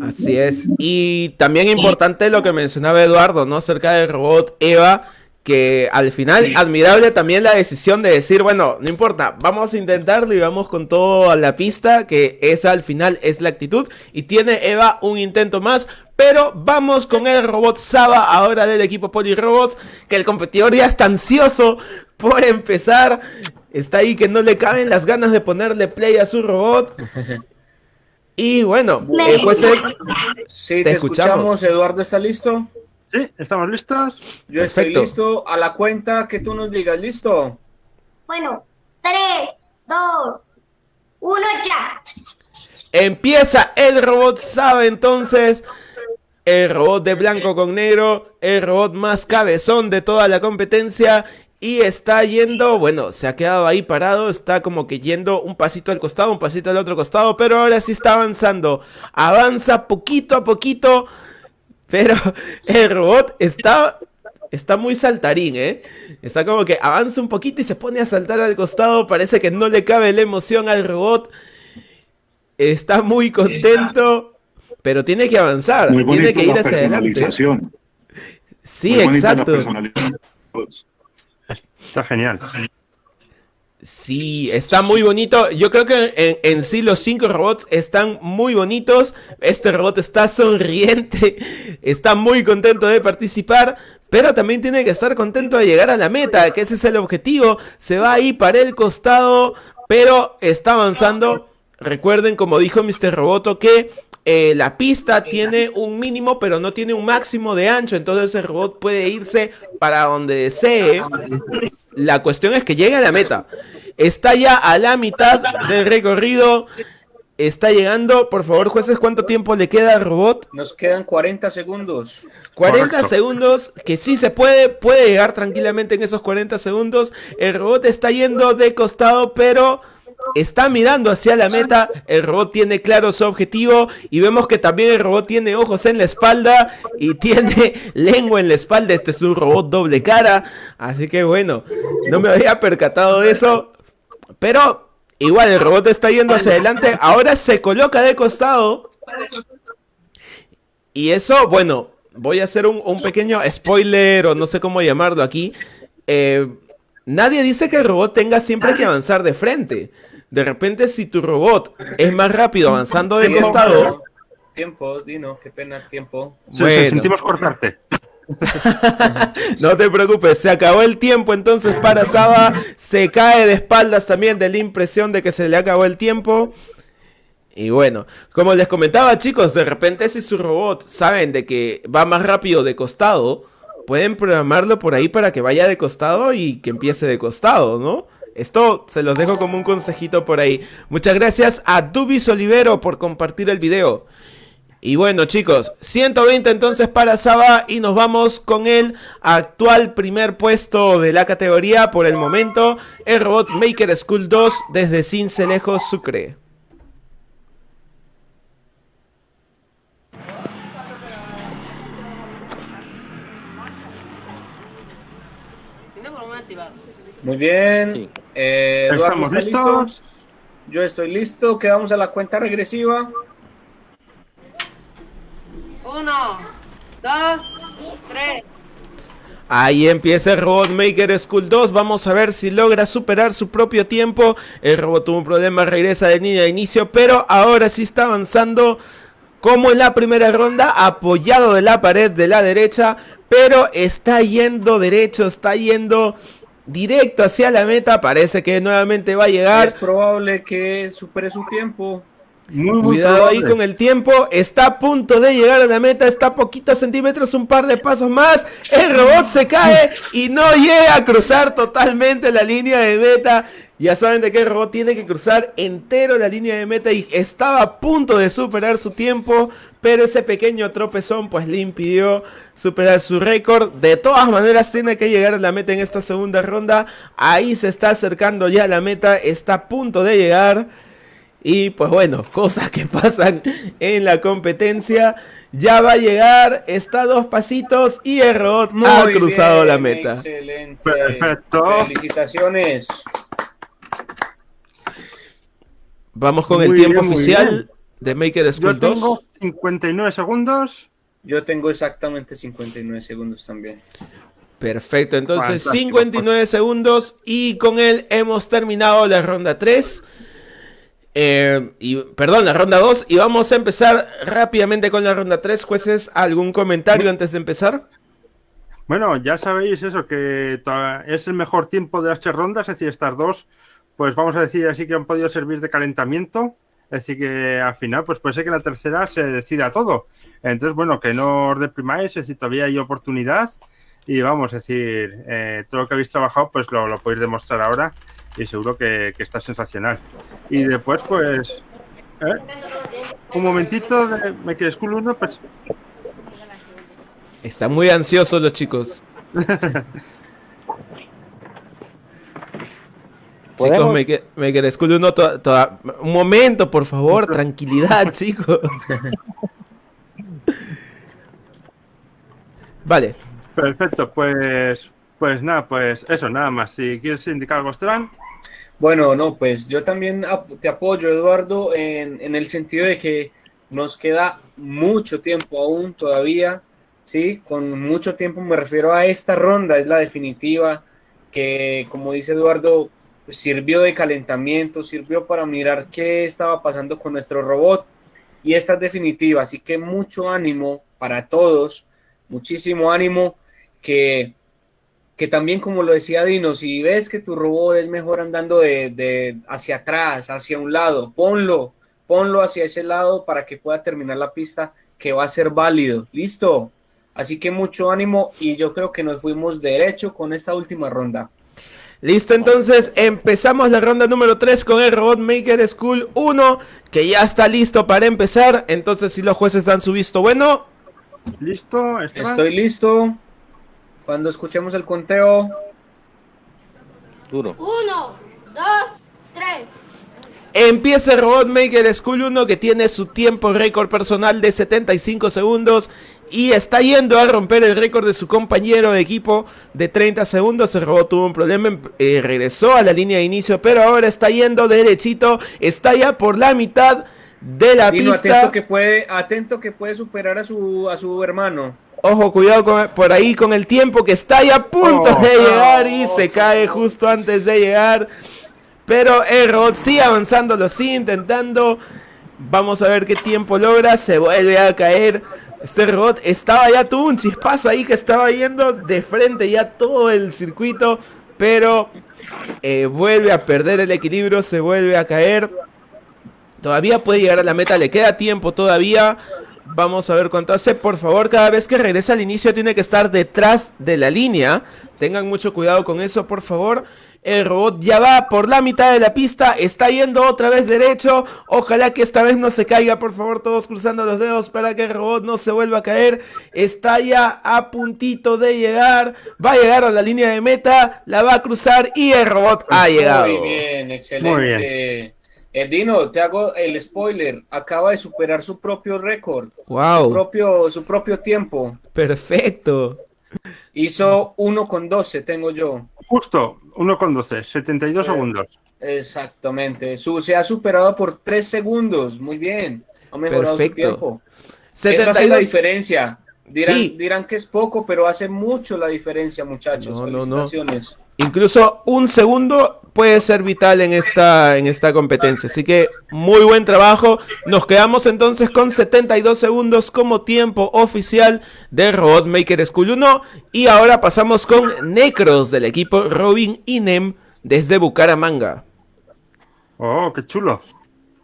Así es. Y también importante lo que mencionaba Eduardo, ¿no? Acerca del robot Eva. Que al final, admirable también la decisión de decir, bueno, no importa, vamos a intentarlo y vamos con todo a la pista, que esa al final es la actitud. Y tiene Eva un intento más, pero vamos con el robot Saba, ahora del equipo Polirobots, que el competidor ya está ansioso por empezar. Está ahí que no le caben las ganas de ponerle play a su robot. Y bueno, eh, jueces, Sí, Te te, escuchamos. escuchamos. Eduardo, ¿está listo? Sí, estamos listos. Yo estoy listo. A la cuenta que tú nos digas, ¿listo? Bueno, tres, dos, uno, ya. Empieza el robot sabe entonces. El robot de blanco con negro. El robot más cabezón de toda la competencia. Y está yendo, bueno, se ha quedado ahí parado. Está como que yendo un pasito al costado, un pasito al otro costado. Pero ahora sí está avanzando. Avanza poquito a poquito. Pero el robot está, está muy saltarín, ¿eh? Está como que avanza un poquito y se pone a saltar al costado. Parece que no le cabe la emoción al robot. Está muy contento, pero tiene que avanzar. Muy tiene bonito que ir la hacia adelante. personalización. Sí, Muy bonita la exacto. personalización. Está genial. Sí, está muy bonito. Yo creo que en, sí los cinco robots están muy bonitos. Este robot está sonriente, está muy contento de participar, pero también tiene que estar contento de llegar a la meta, que ese es el objetivo. Se va ahí para el costado, pero está avanzando. Recuerden, como dijo Mr. Roboto, que eh, la pista tiene un mínimo, pero no tiene un máximo de ancho. Entonces el robot puede irse para donde desee. La cuestión es que llegue a la meta. Está ya a la mitad del recorrido. Está llegando. Por favor, jueces, ¿cuánto tiempo le queda al robot? Nos quedan 40 segundos. 40 Correcto. segundos, que sí se puede, puede llegar tranquilamente en esos 40 segundos. El robot está yendo de costado, pero está mirando hacia la meta. El robot tiene claro su objetivo y vemos que también el robot tiene ojos en la espalda y tiene lengua en la espalda. Este es un robot doble cara, así que bueno, no me había percatado de eso, pero igual el robot está yendo hacia adelante. Ahora se coloca de costado. Y eso, bueno, voy a hacer un, pequeño spoiler o no sé cómo llamarlo aquí. Eh, nadie dice que el robot tenga siempre que avanzar de frente. De repente, si tu robot es más rápido avanzando de Tiempo, costado, Tiempo, Dino, qué pena, tiempo. Sí, sí, Bueno. sentimos cortarte. no te preocupes, se acabó el tiempo entonces para Saba. Se cae de espaldas también de la impresión de que se le acabó el tiempo. Y bueno, como les comentaba chicos, de repente si su robot saben de que va más rápido de costado, pueden programarlo por ahí para que vaya de costado y que empiece de costado, ¿no? Esto se los dejo como un consejito por ahí. Muchas gracias a Dubis Olivero por compartir el video. Y bueno chicos, 120 entonces para Saba y nos vamos con el actual primer puesto de la categoría por el momento, el robot Maker School 2 desde Cincelejo Sucre. Muy bien. Eh, Eduardo, ¿Estamos ¿está listos? listo? Yo estoy listo. Quedamos a la cuenta regresiva. Uno, dos, tres. Ahí empieza el Robot Maker School 2. Vamos a ver si logra superar su propio tiempo. El robot tuvo un problema, regresa de línea de inicio, pero ahora sí está avanzando como en la primera ronda, apoyado de la pared de la derecha, pero está yendo derecho, está yendo directo hacia la meta. Parece que nuevamente va a Es llegar. probable que supere su tiempo. Muy, muy Cuidado ahí probable. con el tiempo. Está a punto de llegar a la meta. Está a poquitos centímetros, un par de pasos más. El robot se cae y no llega a cruzar totalmente la línea de meta. Ya saben de el robot tiene que cruzar entero la línea de meta y estaba a punto de superar su tiempo. Pero ese pequeño tropezón pues le impidió superar su récord. De todas maneras tiene que llegar a la meta en esta segunda ronda. Ahí se está acercando ya a la meta. Está a punto de llegar. Y pues bueno, cosas que pasan en la competencia. Ya va a llegar, está a dos pasitos y el robot ha Muy cruzado bien, la meta. Excelente. Perfecto. Felicitaciones. Vamos con el tiempo bien, oficial de Maker Yo School tengo 2. 59 segundos. Yo tengo exactamente 59 segundos también. Perfecto, entonces Fantástico, 59 segundos y con él hemos terminado la ronda 3. Eh, y, perdón, la ronda 2 y vamos a empezar rápidamente con la ronda 3. Jueces, ¿algún comentario antes de empezar? Bueno, ya sabéis eso, que to- es el mejor tiempo de las tres rondas, es decir, estas dos, pues vamos a decir así que han podido servir de calentamiento. Decir, que al final, pues puede ser que la tercera se decida todo. Entonces, bueno, que no os deprimáis, decir, todavía hay oportunidad. Y vamos, es decir, eh, todo lo que habéis trabajado, pues lo, lo podéis demostrar ahora y seguro que, que está sensacional. Y después, pues, ¿eh? un momentito de Make School 1, pues Están muy ansiosos los chicos. Chicos, ¿Podemos? Maker, Maker School 1, toda- toda- un momento, por favor, tranquilidad, chicos. Vale, Perfecto, pues, pues nada, pues eso, nada más. Si quieres indicar algo, Esteban. Bueno, no, pues yo también ap- te apoyo, Eduardo, en, en el sentido de que nos queda mucho tiempo aún todavía, ¿sí? Con mucho tiempo me refiero a esta ronda, es la definitiva, que como dice Eduardo, sirvió de calentamiento, sirvió para mirar qué estaba pasando con nuestro robot y esta es definitiva, así que mucho ánimo para todos, muchísimo ánimo que que también como lo decía Dino, si ves que tu robot es mejor andando de, de hacia atrás, hacia un lado, ponlo, ponlo hacia ese lado para que pueda terminar la pista que va a ser válido. Listo. Así que mucho ánimo y yo creo que nos fuimos derecho con esta última ronda. Listo entonces, empezamos la ronda número 3 con el Robot Maker School 1, que ya está listo para empezar. Entonces, si los jueces dan su visto bueno, ¿Listo, Esteban? Estoy listo. Cuando escuchemos el conteo, Duro. Uno, dos, tres. Empieza el Robot Maker School 1 que tiene su tiempo récord personal de 75 segundos y está yendo a romper el récord de su compañero de equipo de 30 segundos. El robot tuvo un problema, em- eh, regresó a la línea de inicio, pero ahora está yendo derechito, está ya por la mitad de la Dino, pista. atento que puede, atento que puede superar a su, a su hermano. Ojo, cuidado con- por ahí con el tiempo que está ya a punto Oh, de llegar y oh, se cae señor. justo antes de llegar. Pero el robot sigue avanzando, lo sigue intentando. Vamos a ver qué tiempo logra. Se vuelve a caer. Este robot estaba ya, tuvo un chispazo ahí que estaba yendo de frente ya todo el circuito. Pero eh, vuelve a perder el equilibrio, se vuelve a caer. Todavía puede llegar a la meta, le queda tiempo todavía. Vamos a ver cuánto hace. Por favor, cada vez que regresa al inicio tiene que estar detrás de la línea. Tengan mucho cuidado con eso, por favor. El robot ya va por la mitad de la pista, está yendo otra vez derecho. Ojalá que esta vez no se caiga, por favor, todos cruzando los dedos para que el robot no se vuelva a caer. Está ya a puntito de llegar, va a llegar a la línea de meta, la va a cruzar y el robot ha llegado. Muy bien, excelente. Muy bien. Eh, Dino, te hago el spoiler. Acaba de superar su propio récord. Su Wow, propio, su propio tiempo. perfecto. Hizo 1 con 12, tengo yo. Justo, 1 con 12, 72 Eh, segundos. Exactamente. Su, se ha superado por 3 segundos. Muy bien. Ha mejorado Perfecto. su tiempo. Eso hace la 72. diferencia. Dirán, Sí. dirán que es poco, pero hace mucho la diferencia, muchachos. No, no, no. Incluso un segundo puede ser vital en esta, en esta competencia. Así que muy buen trabajo. Nos quedamos entonces con 72 segundos como tiempo oficial de Robot Maker School 1. Y ahora pasamos con Necros del equipo Robin Inem desde Bucaramanga. Oh, qué chulo.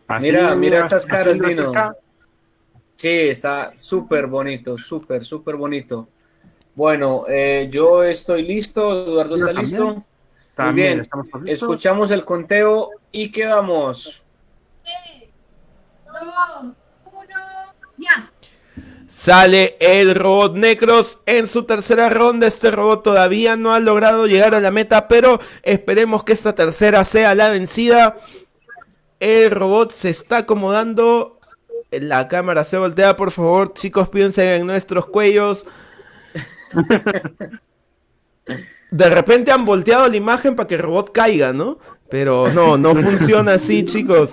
Así, Mira, mira estas caras, Dino. Sí, está súper bonito, súper, súper bonito. Bueno, eh, yo estoy listo, Eduardo está también. listo. Muy También bien, estamos todos listos. escuchamos el conteo y quedamos. Dos, uno, ya. Sale el robot Necros en su tercera ronda. Este robot todavía no ha logrado llegar a la meta, pero esperemos que esta tercera sea la vencida. El robot se está acomodando. La cámara se voltea, por favor. Chicos, piensen en nuestros cuellos. De repente han volteado la imagen para que el robot caiga, ¿no? Pero no, no funciona así, chicos.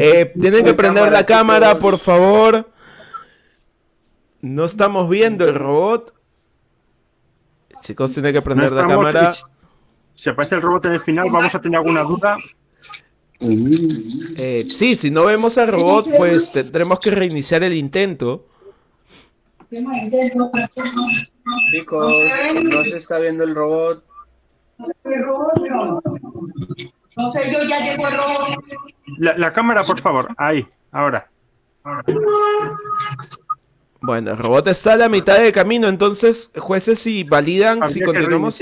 Eh, tienen que prender la cámara, por favor. No estamos viendo el robot. Chicos, tienen que No prender la estamos- cámara. Si aparece el robot en el final, vamos a tener alguna duda. Eh, sí, si no vemos al robot, pues tendremos que reiniciar el intento. Chicos, no se está viendo el robot. No sé, yo ya llegó el robot. La, la cámara, por favor. Ahí, ahora. Bueno, el robot está a la mitad de camino, entonces, jueces, si validan, si Habría continuamos.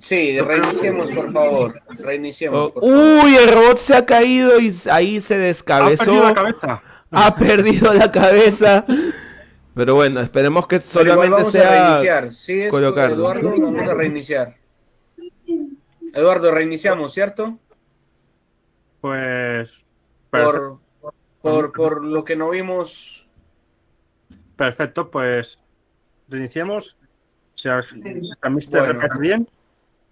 Sí, reiniciemos, por favor. Reiniciemos, Oh, por favor. uy, el robot se ha caído y ahí se Ha perdido descabezó. la cabeza. Ha perdido la cabeza. Pero bueno, esperemos que solamente vamos a sea. reiniciar. Sí, es colocarlo. Eduardo, vamos a reiniciar. Eduardo, reiniciamos, ¿cierto? Pues. Por, por, por lo que no vimos. perfecto, pues. Reiniciemos. Si a mí se Bueno. bien.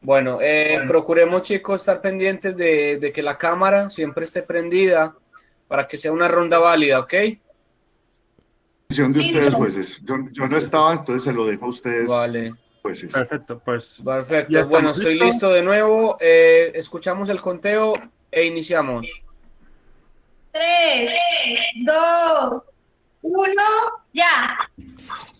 Bueno, eh, procuremos, chicos, estar pendientes de, de que la cámara siempre esté prendida para que sea una ronda válida, ¿ok? Decisión de ustedes, jueces. Yo, yo no estaba, entonces se lo dejo a ustedes, Vale, jueces. Perfecto, pues. perfecto. Bueno, estoy listo de nuevo. Eh, escuchamos el conteo e iniciamos. Tres, dos, uno, ya.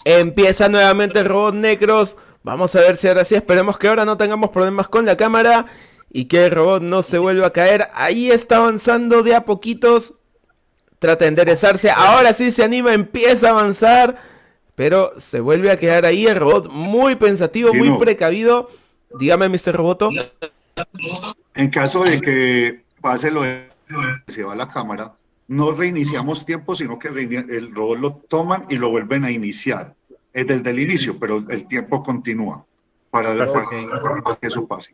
Empieza nuevamente el robot Necros. Vamos a ver si ahora sí. Esperemos que ahora no tengamos problemas con la cámara. Y que el robot no se vuelva a caer. Ahí está avanzando de a poquitos. Trata de enderezarse. Ahora sí se anima. Empieza a avanzar. Pero se vuelve a quedar ahí el robot muy pensativo, muy precavido. Dígame, Mr. Roboto. En caso de que pase lo de se va la cámara, no reiniciamos tiempo, sino que el robot lo toman y lo vuelven a iniciar eh, desde el inicio, pero el tiempo continúa para, para que eso pase.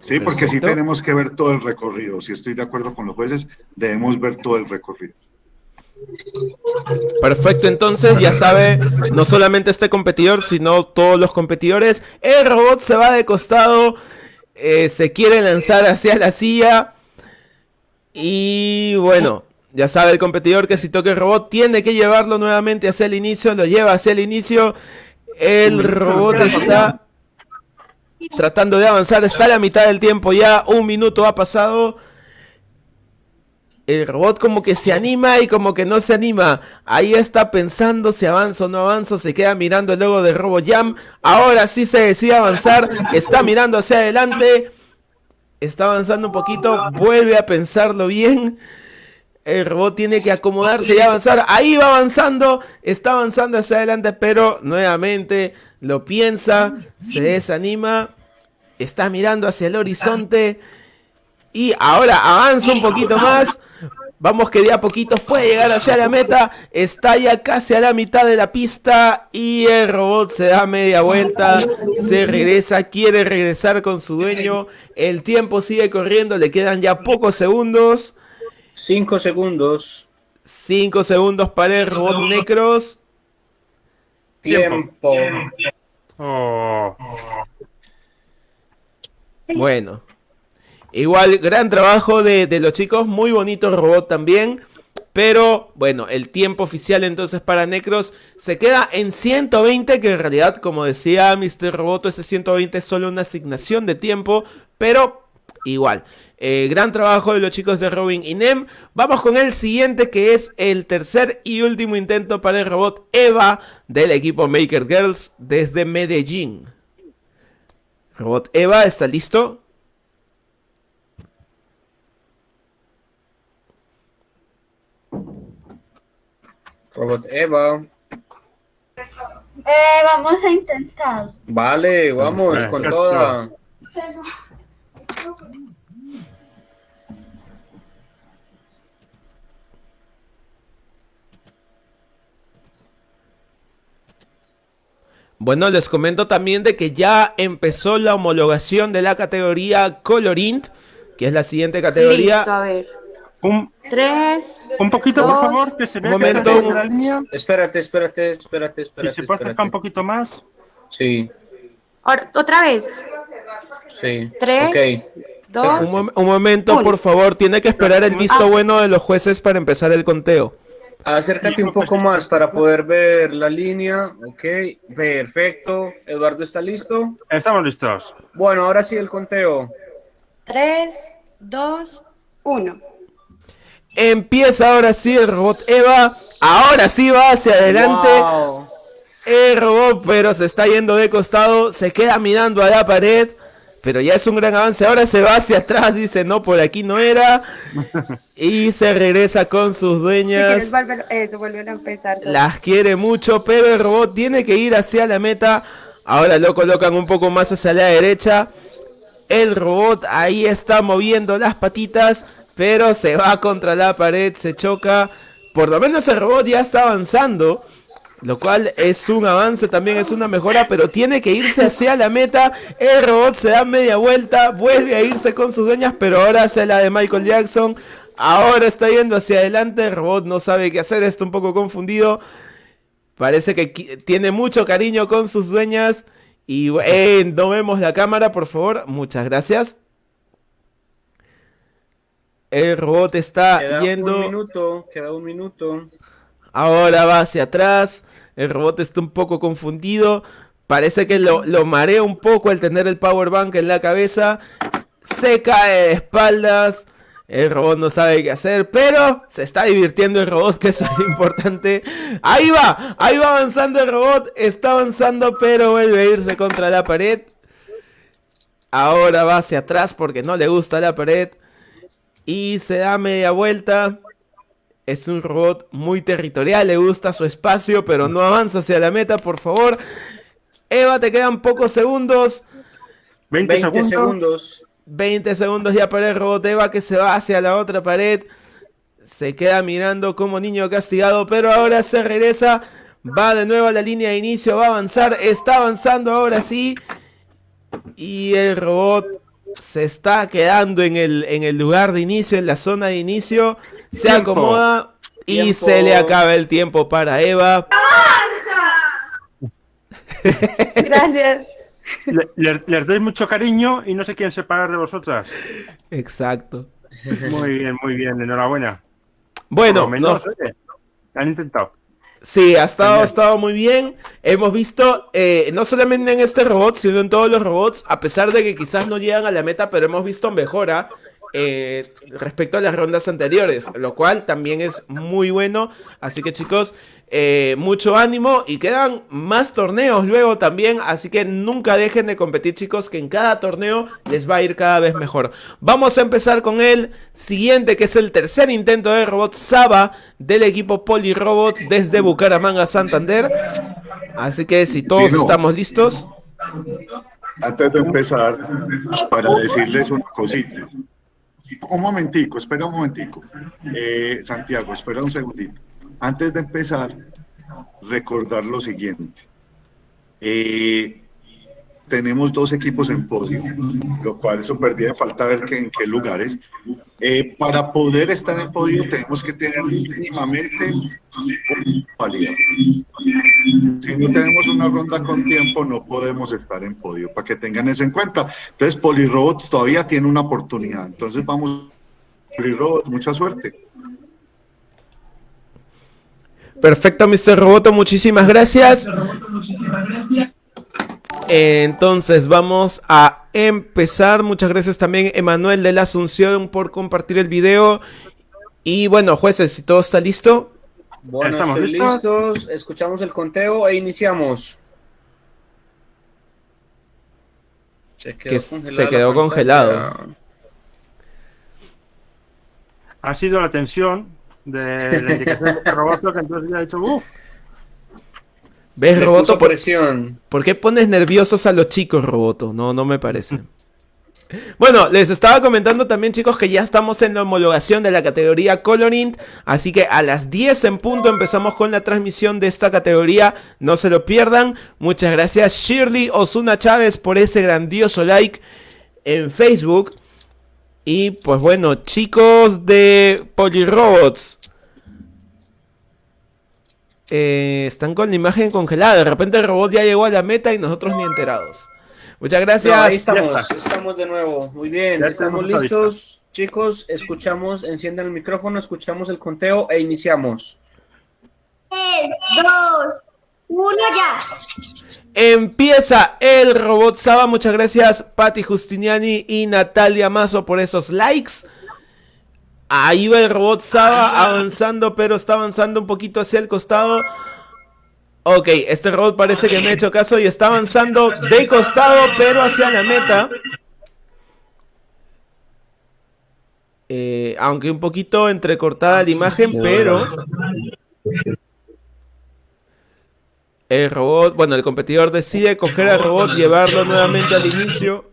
Sí, porque sí Perfecto. tenemos que ver todo el recorrido. Si estoy de acuerdo con los jueces, debemos ver todo el recorrido. Perfecto, entonces ya sabe, no solamente este competidor, sino todos los competidores. El robot se va de costado, eh, se quiere lanzar hacia la silla. Y bueno, ya sabe el competidor que si toca el robot tiene que llevarlo nuevamente hacia el inicio, lo lleva hacia el inicio. El robot está tratando de avanzar, está a la mitad del tiempo ya, un minuto ha pasado. El robot como que se anima y como que no se anima. Ahí está pensando si avanzo o no avanzo. Se queda mirando el logo de RoboJam. Ahora sí se decide avanzar. Está mirando hacia adelante. Está avanzando un poquito. Vuelve a pensarlo bien. El robot tiene que acomodarse y avanzar. Ahí va avanzando. Está avanzando hacia adelante. Pero nuevamente lo piensa. Se desanima. Está mirando hacia el horizonte. Y ahora avanza un poquito más. Vamos que de a poquitos puede llegar hacia la meta. Está ya casi a la mitad de la pista. Y el robot se da media vuelta. Se regresa. Quiere regresar con su dueño. El tiempo sigue corriendo. Le quedan ya pocos segundos. Cinco segundos. Cinco segundos para el robot Necros. Tiempo. Oh, Bueno. Igual, gran trabajo de, los chicos. Muy bonito el robot también. Pero bueno, el tiempo oficial entonces para Necros se queda en 120, que en realidad, como decía Mr. Roboto, ese 120 es solo una asignación de tiempo, pero igual. Eh, gran trabajo de los chicos de Robin y Nem. Vamos con el siguiente, que es el tercer y último intento para el robot Eva del equipo Maker Girls desde Medellín. Robot Eva, ¿está listo? Robot Eva. Eh, vamos a intentar. Vale, vamos con toda. Bueno, les comento también de que ya empezó la homologación de la categoría Colorint, que es la siguiente categoría. Listo, a ver. Un, Tres. un poquito, por favor, que se vea Un que momento. en la línea. Espérate, espérate, espérate, Y espérate. se puede acercar un poquito más. Sí, Otra vez. sí. Tres. Ok. Dos. Un, mom- un momento, Uno. por favor, tiene que esperar el visto bueno de los jueces para empezar el conteo. Acércate un poco más para poder ver la línea. Ok, perfecto. Eduardo está listo. Estamos listos. Bueno, ahora sí el conteo. Tres. Dos. Uno. Empieza ahora sí el robot Eva. Ahora sí va hacia adelante. Wow. El robot, pero se está yendo de costado. Se queda mirando a la pared. Pero ya es un gran avance. Ahora se va hacia atrás. Dice, no, por aquí no era. Y se regresa con sus Si dueñas. volver, eso, volver a empezar. Las quiere mucho, pero el robot tiene que ir hacia la meta. Ahora lo colocan un poco más hacia la derecha. El robot ahí está moviendo las patitas, pero se va contra la pared, se choca. Por lo menos el robot ya está avanzando. Lo cual es un avance, también es una mejora, pero tiene que irse hacia la meta. El robot se da media vuelta, vuelve a irse con sus dueñas, pero ahora hacia la de Michael Jackson. Ahora está yendo hacia adelante, el robot no sabe qué hacer, está un poco confundido. Parece que tiene mucho cariño con sus dueñas. Y eh, no vemos la cámara, por favor. Muchas gracias. El robot está Queda yendo. un minuto, queda un minuto. Ahora va hacia atrás. El robot está un poco confundido. Parece que lo, lo marea un poco al tener el power bank en la cabeza. Se cae de espaldas. El robot no sabe qué hacer, pero se está divirtiendo el robot, que eso es lo importante. Ahí va, ahí va avanzando el robot. Está avanzando, pero vuelve a irse contra la pared. Ahora va hacia atrás porque no le gusta la pared. Y se da media vuelta. Es un robot muy territorial, le gusta su espacio, pero no avanza hacia la meta, por favor. Eva, te quedan pocos segundos. 20, 20 segundos. segundos. 20 segundos ya para el robot Eva que se va hacia la otra pared. Se queda mirando como niño castigado, pero ahora se regresa. Va de nuevo a la línea de inicio, va a avanzar. Está avanzando ahora sí. Y el robot se está quedando en el, en el lugar de inicio, en la zona de inicio. Se Tiempo. acomoda y Tiempo. se le acaba el tiempo para Eva. Gracias. Le- le- les doy mucho cariño y no se quieren separar de vosotras. Exacto. Muy bien, muy bien. Enhorabuena. Por Bueno, lo menos, nos- oye, han intentado. Sí, ha estado, ha estado muy bien. Hemos visto, eh, no solamente en este robot, sino en todos los robots, a pesar de que quizás no llegan a la meta, pero hemos visto mejora eh, respecto a las rondas anteriores, lo cual también es muy bueno. Así que chicos, eh, mucho ánimo y quedan más torneos luego también, así que nunca dejen de competir chicos, que en cada torneo les va a ir cada vez mejor. Vamos a empezar con el siguiente, que es el tercer intento de robot Saba del equipo Polirobots desde Bucaramanga, Santander. Así que si todos estamos listos, antes de empezar, para decirles una cosita. Un momentico, espera un momentico. Eh, Santiago, espera un segundito. Antes de empezar, recordar lo siguiente. Eh, tenemos dos equipos en podio, lo cual súper bien, falta ver que, en qué lugares. Eh, para poder estar en podio tenemos que tener mínimamente valía. Si no tenemos una ronda con tiempo, no podemos estar en podio, para que tengan eso en cuenta. Entonces, Polirobots todavía tiene una oportunidad. Entonces, vamos, Polirobots, mucha suerte. Perfecto, Mr. Roboto, muchísimas gracias. Entonces vamos a empezar. Muchas gracias también Emanuel de la Asunción por compartir el video. Y bueno, jueces, si todo está listo. Bueno, ¿Estamos listos? listos, escuchamos el conteo e iniciamos. Se Que se congelada la quedó congelado. Ha sido la tensión de la indicación de Roboto que entonces ya ha dicho, uff, ¿Ves, Le Roboto? ¿Por, presión. por qué pones nerviosos a los chicos, Roboto? No, no me parece. Bueno, les estaba comentando también, chicos, que ya estamos en la homologación de la categoría Colorint. Así que a las 10 en punto empezamos con la transmisión de esta categoría. No se lo pierdan. Muchas gracias, Shirley Osuna Chávez, por ese grandioso like en Facebook. Y pues bueno, chicos de Polirobots. eh, están con la imagen congelada. De repente el robot ya llegó a la meta y nosotros ni enterados. Muchas gracias. No, ahí estamos, estamos de nuevo. Muy bien, Ya estamos listos. Chicos, escuchamos, enciendan el micrófono, escuchamos el conteo e iniciamos. Tres, dos, uno ya. Empieza el robot Saba. Muchas gracias, Patti Justiniani y Natalia Mazo por esos likes. Ahí va el robot Saba avanzando, pero está avanzando un poquito hacia el costado. Ok, este robot parece que me ha hecho caso y está avanzando de costado, pero hacia la meta. Eh, aunque un poquito entrecortada la imagen, pero... El robot, bueno, el competidor decide coger al robot, llevarlo nuevamente al inicio.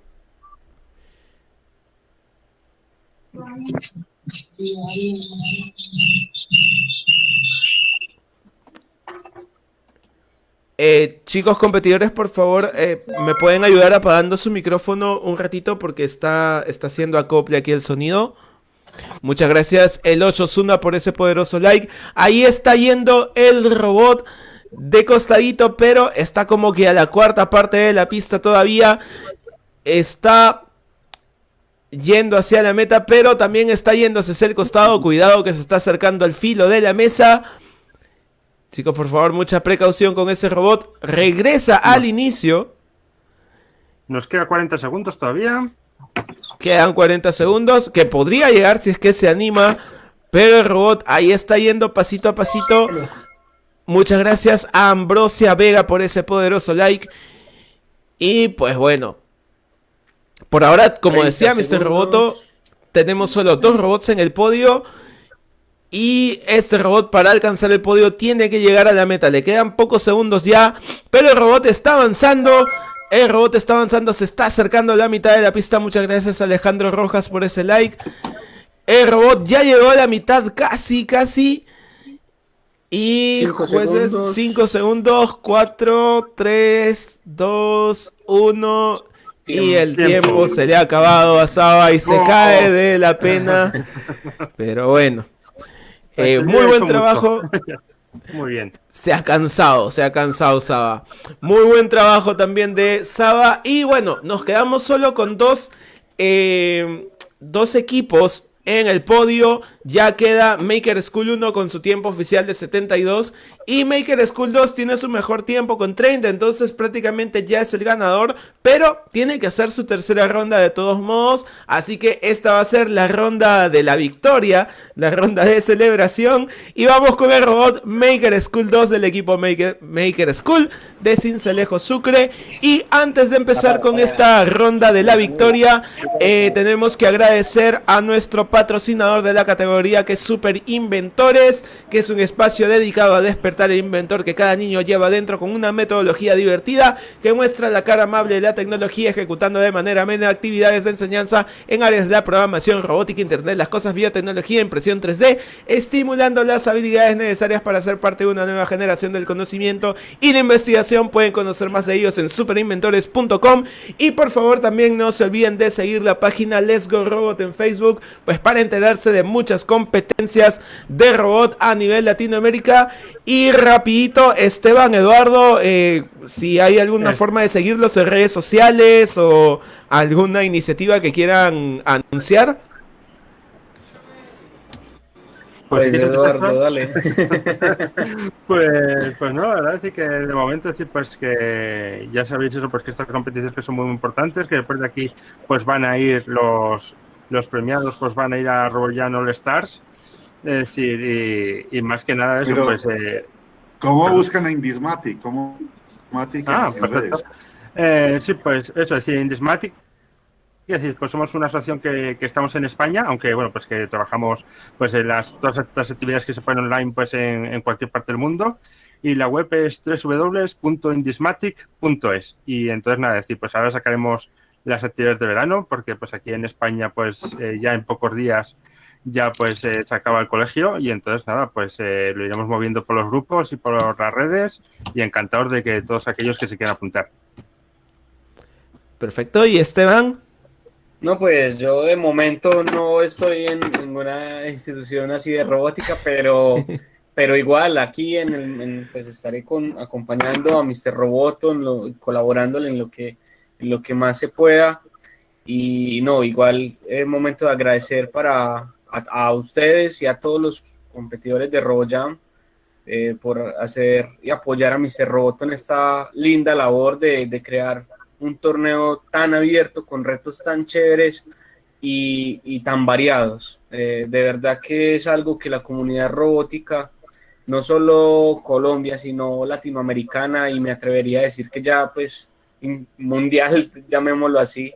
Eh, chicos competidores, por favor, eh, me pueden ayudar apagando su micrófono un ratito porque está, está haciendo acople aquí el sonido. Muchas gracias, el 8 Zuna, por ese poderoso like. Ahí está yendo el robot de costadito, pero está como que a la cuarta parte de la pista todavía. Está yendo hacia la meta, pero también está yendo hacia el costado. Cuidado que se está acercando al filo de la mesa. Chicos, por favor, mucha precaución con ese robot. Regresa al inicio. nos queda 40 segundos todavía. Quedan 40 segundos. Que podría llegar si es que se anima. Pero el robot ahí está yendo pasito a pasito. Muchas gracias a Ambrosia Vega por ese poderoso like. Y pues bueno. Por ahora, como 30 decía Mr. Roboto, tenemos solo dos robots en el podio. Y este robot para alcanzar el podio tiene que llegar a la meta. Le quedan pocos segundos ya. Pero el robot está avanzando. El robot está avanzando. Se está acercando a la mitad de la pista. Muchas gracias Alejandro Rojas por ese like. El robot ya llegó a la mitad. Casi, casi. Y Cinco jueces, segundos. 5 segundos. 4, 3, 2, 1. Y el tiempo Tiempo. se le ha acabado a Saba y se Oh. cae de la pena. Pero bueno. Eh, muy buen trabajo. Muy bien. Se ha cansado, se ha cansado Saba. Muy buen trabajo también de Saba. Y bueno, nos quedamos solo con dos, eh, dos equipos en el podio. Ya queda Maker School 1 con su tiempo oficial de 72. Y Maker School 2 tiene su mejor tiempo con 30. Entonces prácticamente ya es el ganador. Pero tiene que hacer su tercera ronda de todos modos. Así que esta va a ser la ronda de la victoria. La ronda de celebración. Y vamos con el robot Maker School 2 del equipo Maker, Maker School de Cincelejo Sucre. Y antes de empezar con esta ronda de la victoria, eh, tenemos que agradecer a nuestro patrocinador de la categoría que es Super Inventores, que es un espacio dedicado a despertar el inventor que cada niño lleva dentro con una metodología divertida que muestra la cara amable de la tecnología ejecutando de manera amena actividades de enseñanza en áreas de la programación, robótica, internet, las cosas, biotecnología, impresión 3D, estimulando las habilidades necesarias para ser parte de una nueva generación del conocimiento y de investigación. Pueden conocer más de ellos en superinventores.com y por favor también no se olviden de seguir la página Let's Go Robot en Facebook, pues para enterarse de muchas competencias de robot a nivel Latinoamérica. Y rapidito, Esteban, Eduardo, eh, si hay alguna Eh. forma de seguirlos en redes sociales o alguna iniciativa que quieran anunciar. Pues, quieres Eduardo, dale. Pues, pues no, la verdad es que de momento sí, pues que ya sabéis eso, pues que estas competiciones que son muy importantes, que después de aquí pues van a ir los, los premiados, pues van a ir a RoboJam All Stars. Es decir, y, y más que nada eso, Pero- pues... eh, ¿Cómo Perdón. buscan a Indismatic? ¿Cómo Indismatic Ah, en perfecto. redes? Eh, sí, pues eso, sí, Indismatic. Es decir, pues somos una asociación que, que estamos en España, aunque bueno, pues que trabajamos pues en las todas estas actividades que se ponen online pues en, en cualquier parte del mundo. Y la web es www.indismatic.es. Y entonces nada, es decir, pues ahora sacaremos las actividades de verano, porque pues aquí en España pues eh, ya en pocos días ya pues eh, se acaba el colegio y entonces nada, pues eh, lo iremos moviendo por los grupos y por las redes y encantados de que todos aquellos que se quieran apuntar. Perfecto, y Esteban. No, pues yo de momento no estoy en ninguna institución así de robótica, pero, pero igual aquí en el, en- pues estaré con, acompañando a Mr. Roboto, en lo- colaborándole en lo que, lo que más se pueda. Y no, igual es momento de agradecer para a, ustedes y a todos los competidores de RoboJam eh, por hacer y apoyar a Mr. Roboto en esta linda labor de, de crear un torneo tan abierto, con retos tan chéveres y, y tan variados. Eh, de verdad que es algo que la comunidad robótica, no solo Colombia, sino latinoamericana, y me atrevería a decir que ya pues mundial, llamémoslo así,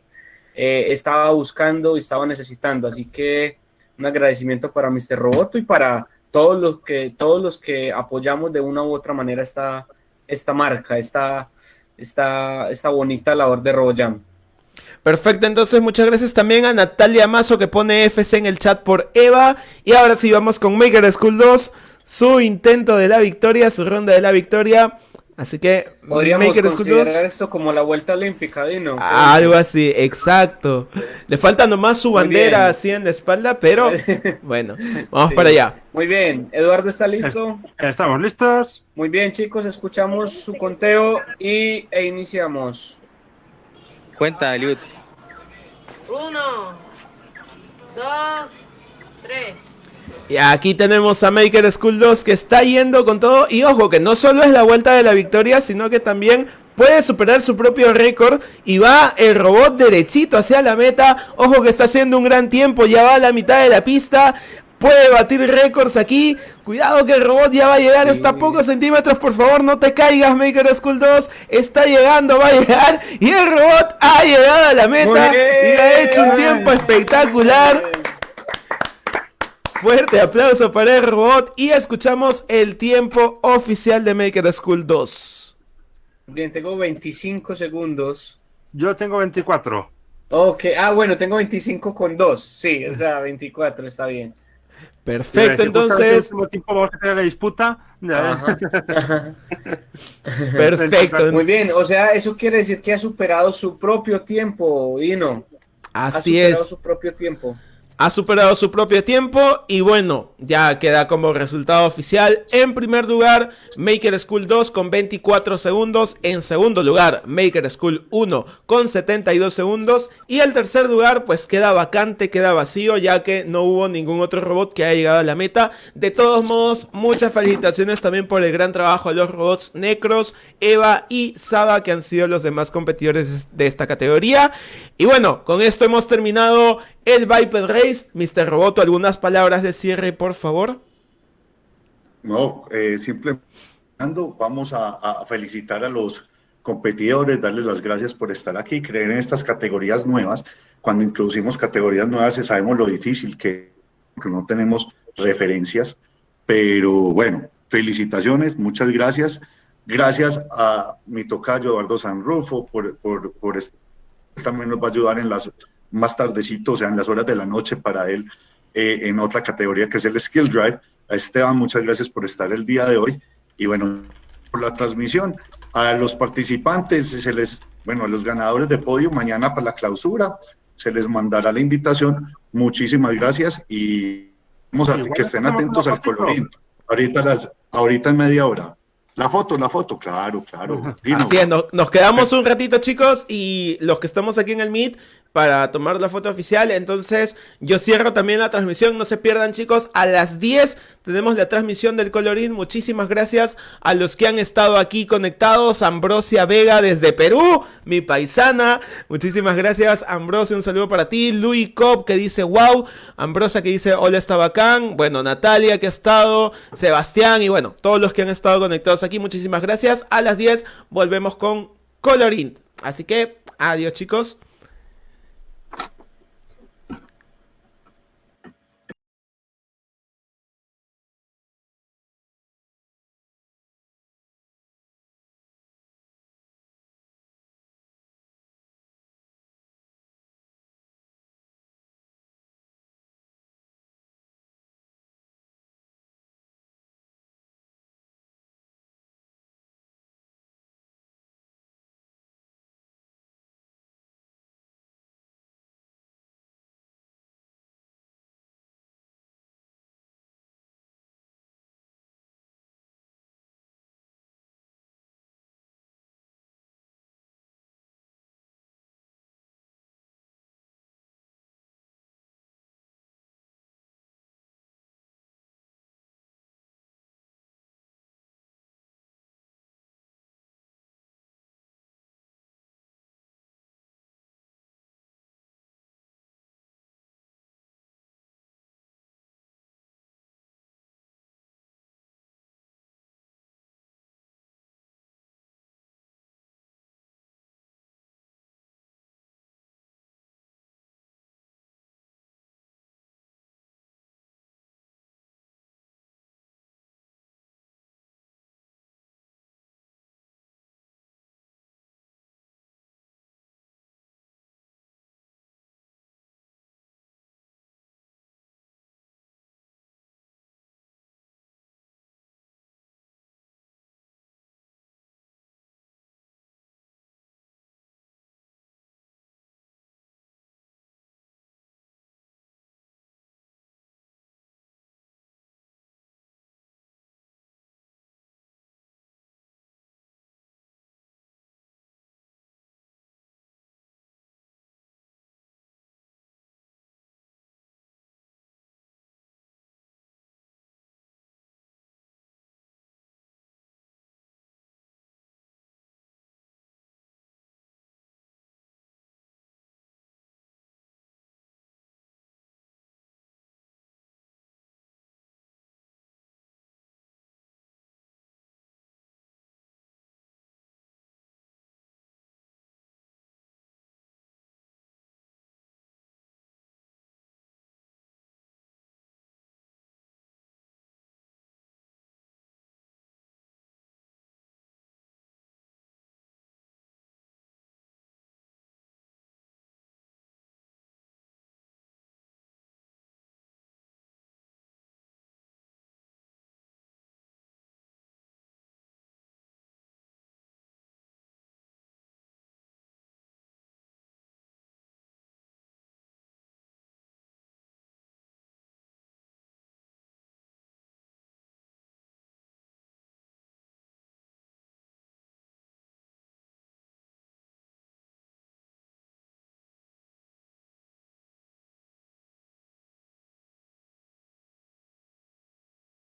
eh, estaba buscando y estaba necesitando. Así que un agradecimiento para Mr. Roboto y para todos los que, todos los que apoyamos de una u otra manera esta, esta marca, esta, esta, esta bonita labor de RoboJam. Perfecto, entonces muchas gracias también a Natalia Mazo que pone FC en el chat por Eva. Y ahora sí vamos con Maker School 2, su intento de la victoria, su ronda de la victoria. Así que Podríamos Maker School 2. considerar esto como la vuelta olímpica, Dino. Algo así, exacto. Le falta nomás su Muy bandera bien. así en la espalda, pero bueno, vamos Sí. para allá. Muy bien, Eduardo está listo. ¿Estamos listos? Muy bien, chicos, escuchamos su conteo y, e iniciamos. Cuenta, Eliud. Uno, dos, tres. Y aquí tenemos a Maker School 2 que está yendo con todo. Y ojo, que no solo es la vuelta de la victoria, sino que también puede superar su propio récord. Y va el robot derechito hacia la meta. Ojo que está haciendo un gran tiempo, ya va a la mitad de la pista. Puede batir récords aquí. Cuidado que el robot ya va a llegar. Está a pocos centímetros. Por favor, no te caigas, Maker School 2. Está llegando, va a llegar. Y el robot ha llegado a la meta. Y ha hecho un tiempo espectacular. Fuerte aplauso para el robot y escuchamos el tiempo oficial de Maker School 2. Bien, tengo 25 segundos. Yo tengo 24. Ok, ah, bueno, tengo 25 con 2. Sí, o sea, 24, está bien. Perfecto, entonces, último tiempo vamos a tener la disputa. Ajá. perfecto. Muy bien, o sea, eso quiere decir que ha superado su propio tiempo, Dino. Ha Así superado es. su propio tiempo. Ha superado su propio tiempo y bueno, ya queda como resultado oficial. En primer lugar, Maker School 2 con 24 segundos. En segundo lugar, Maker School 1 con 72 segundos. Y el tercer lugar, pues queda vacante, queda vacío, ya que no hubo ningún otro robot que haya llegado a la meta. De todos modos, muchas felicitaciones también por el gran trabajo de los robots Necros, Eva y Saba, que han sido los demás competidores de esta categoría. Y bueno, con esto hemos terminado el Viper Race. Mr. Roboto, algunas palabras de cierre, por favor. No, eh, simplemente vamos a, a felicitar a los competidores, darles las gracias por estar aquí, creer en estas categorías nuevas, cuando introducimos categorías nuevas sabemos lo difícil que, que no tenemos referencias, pero bueno, felicitaciones, muchas gracias. Gracias a mi tocayo Eduardo Sanrufo por, por, por también nos va a ayudar en las más tardecito, o sea, en las horas de la noche para él eh, en otra categoría que es el Skill Drive. A Esteban, muchas gracias por estar el día de hoy y bueno, por la transmisión. A los participantes, se les, bueno, a los ganadores de podio, mañana para la clausura, se les mandará la invitación. Muchísimas gracias y vamos a que estén atentos al colorín. Ahorita, las, ahorita en media hora. La foto, la foto, claro, claro. Así es, nos, nos quedamos un ratito, chicos, y los que estamos aquí en el Meet para tomar la foto oficial. Entonces, yo cierro también la transmisión. No se pierdan, chicos. A las 10 tenemos la transmisión del Colorín. Muchísimas gracias a los que han estado aquí conectados. Ambrosia Vega desde Perú, mi paisana. Muchísimas gracias, Ambrosia. Un saludo para ti. Luis Cop que dice wow. Ambrosia que dice hola, está bacán. Bueno, Natalia que ha estado. Sebastián y bueno, todos los que han estado conectados aquí. Muchísimas gracias. A las 10 volvemos con Colorín. Así que, adiós, chicos.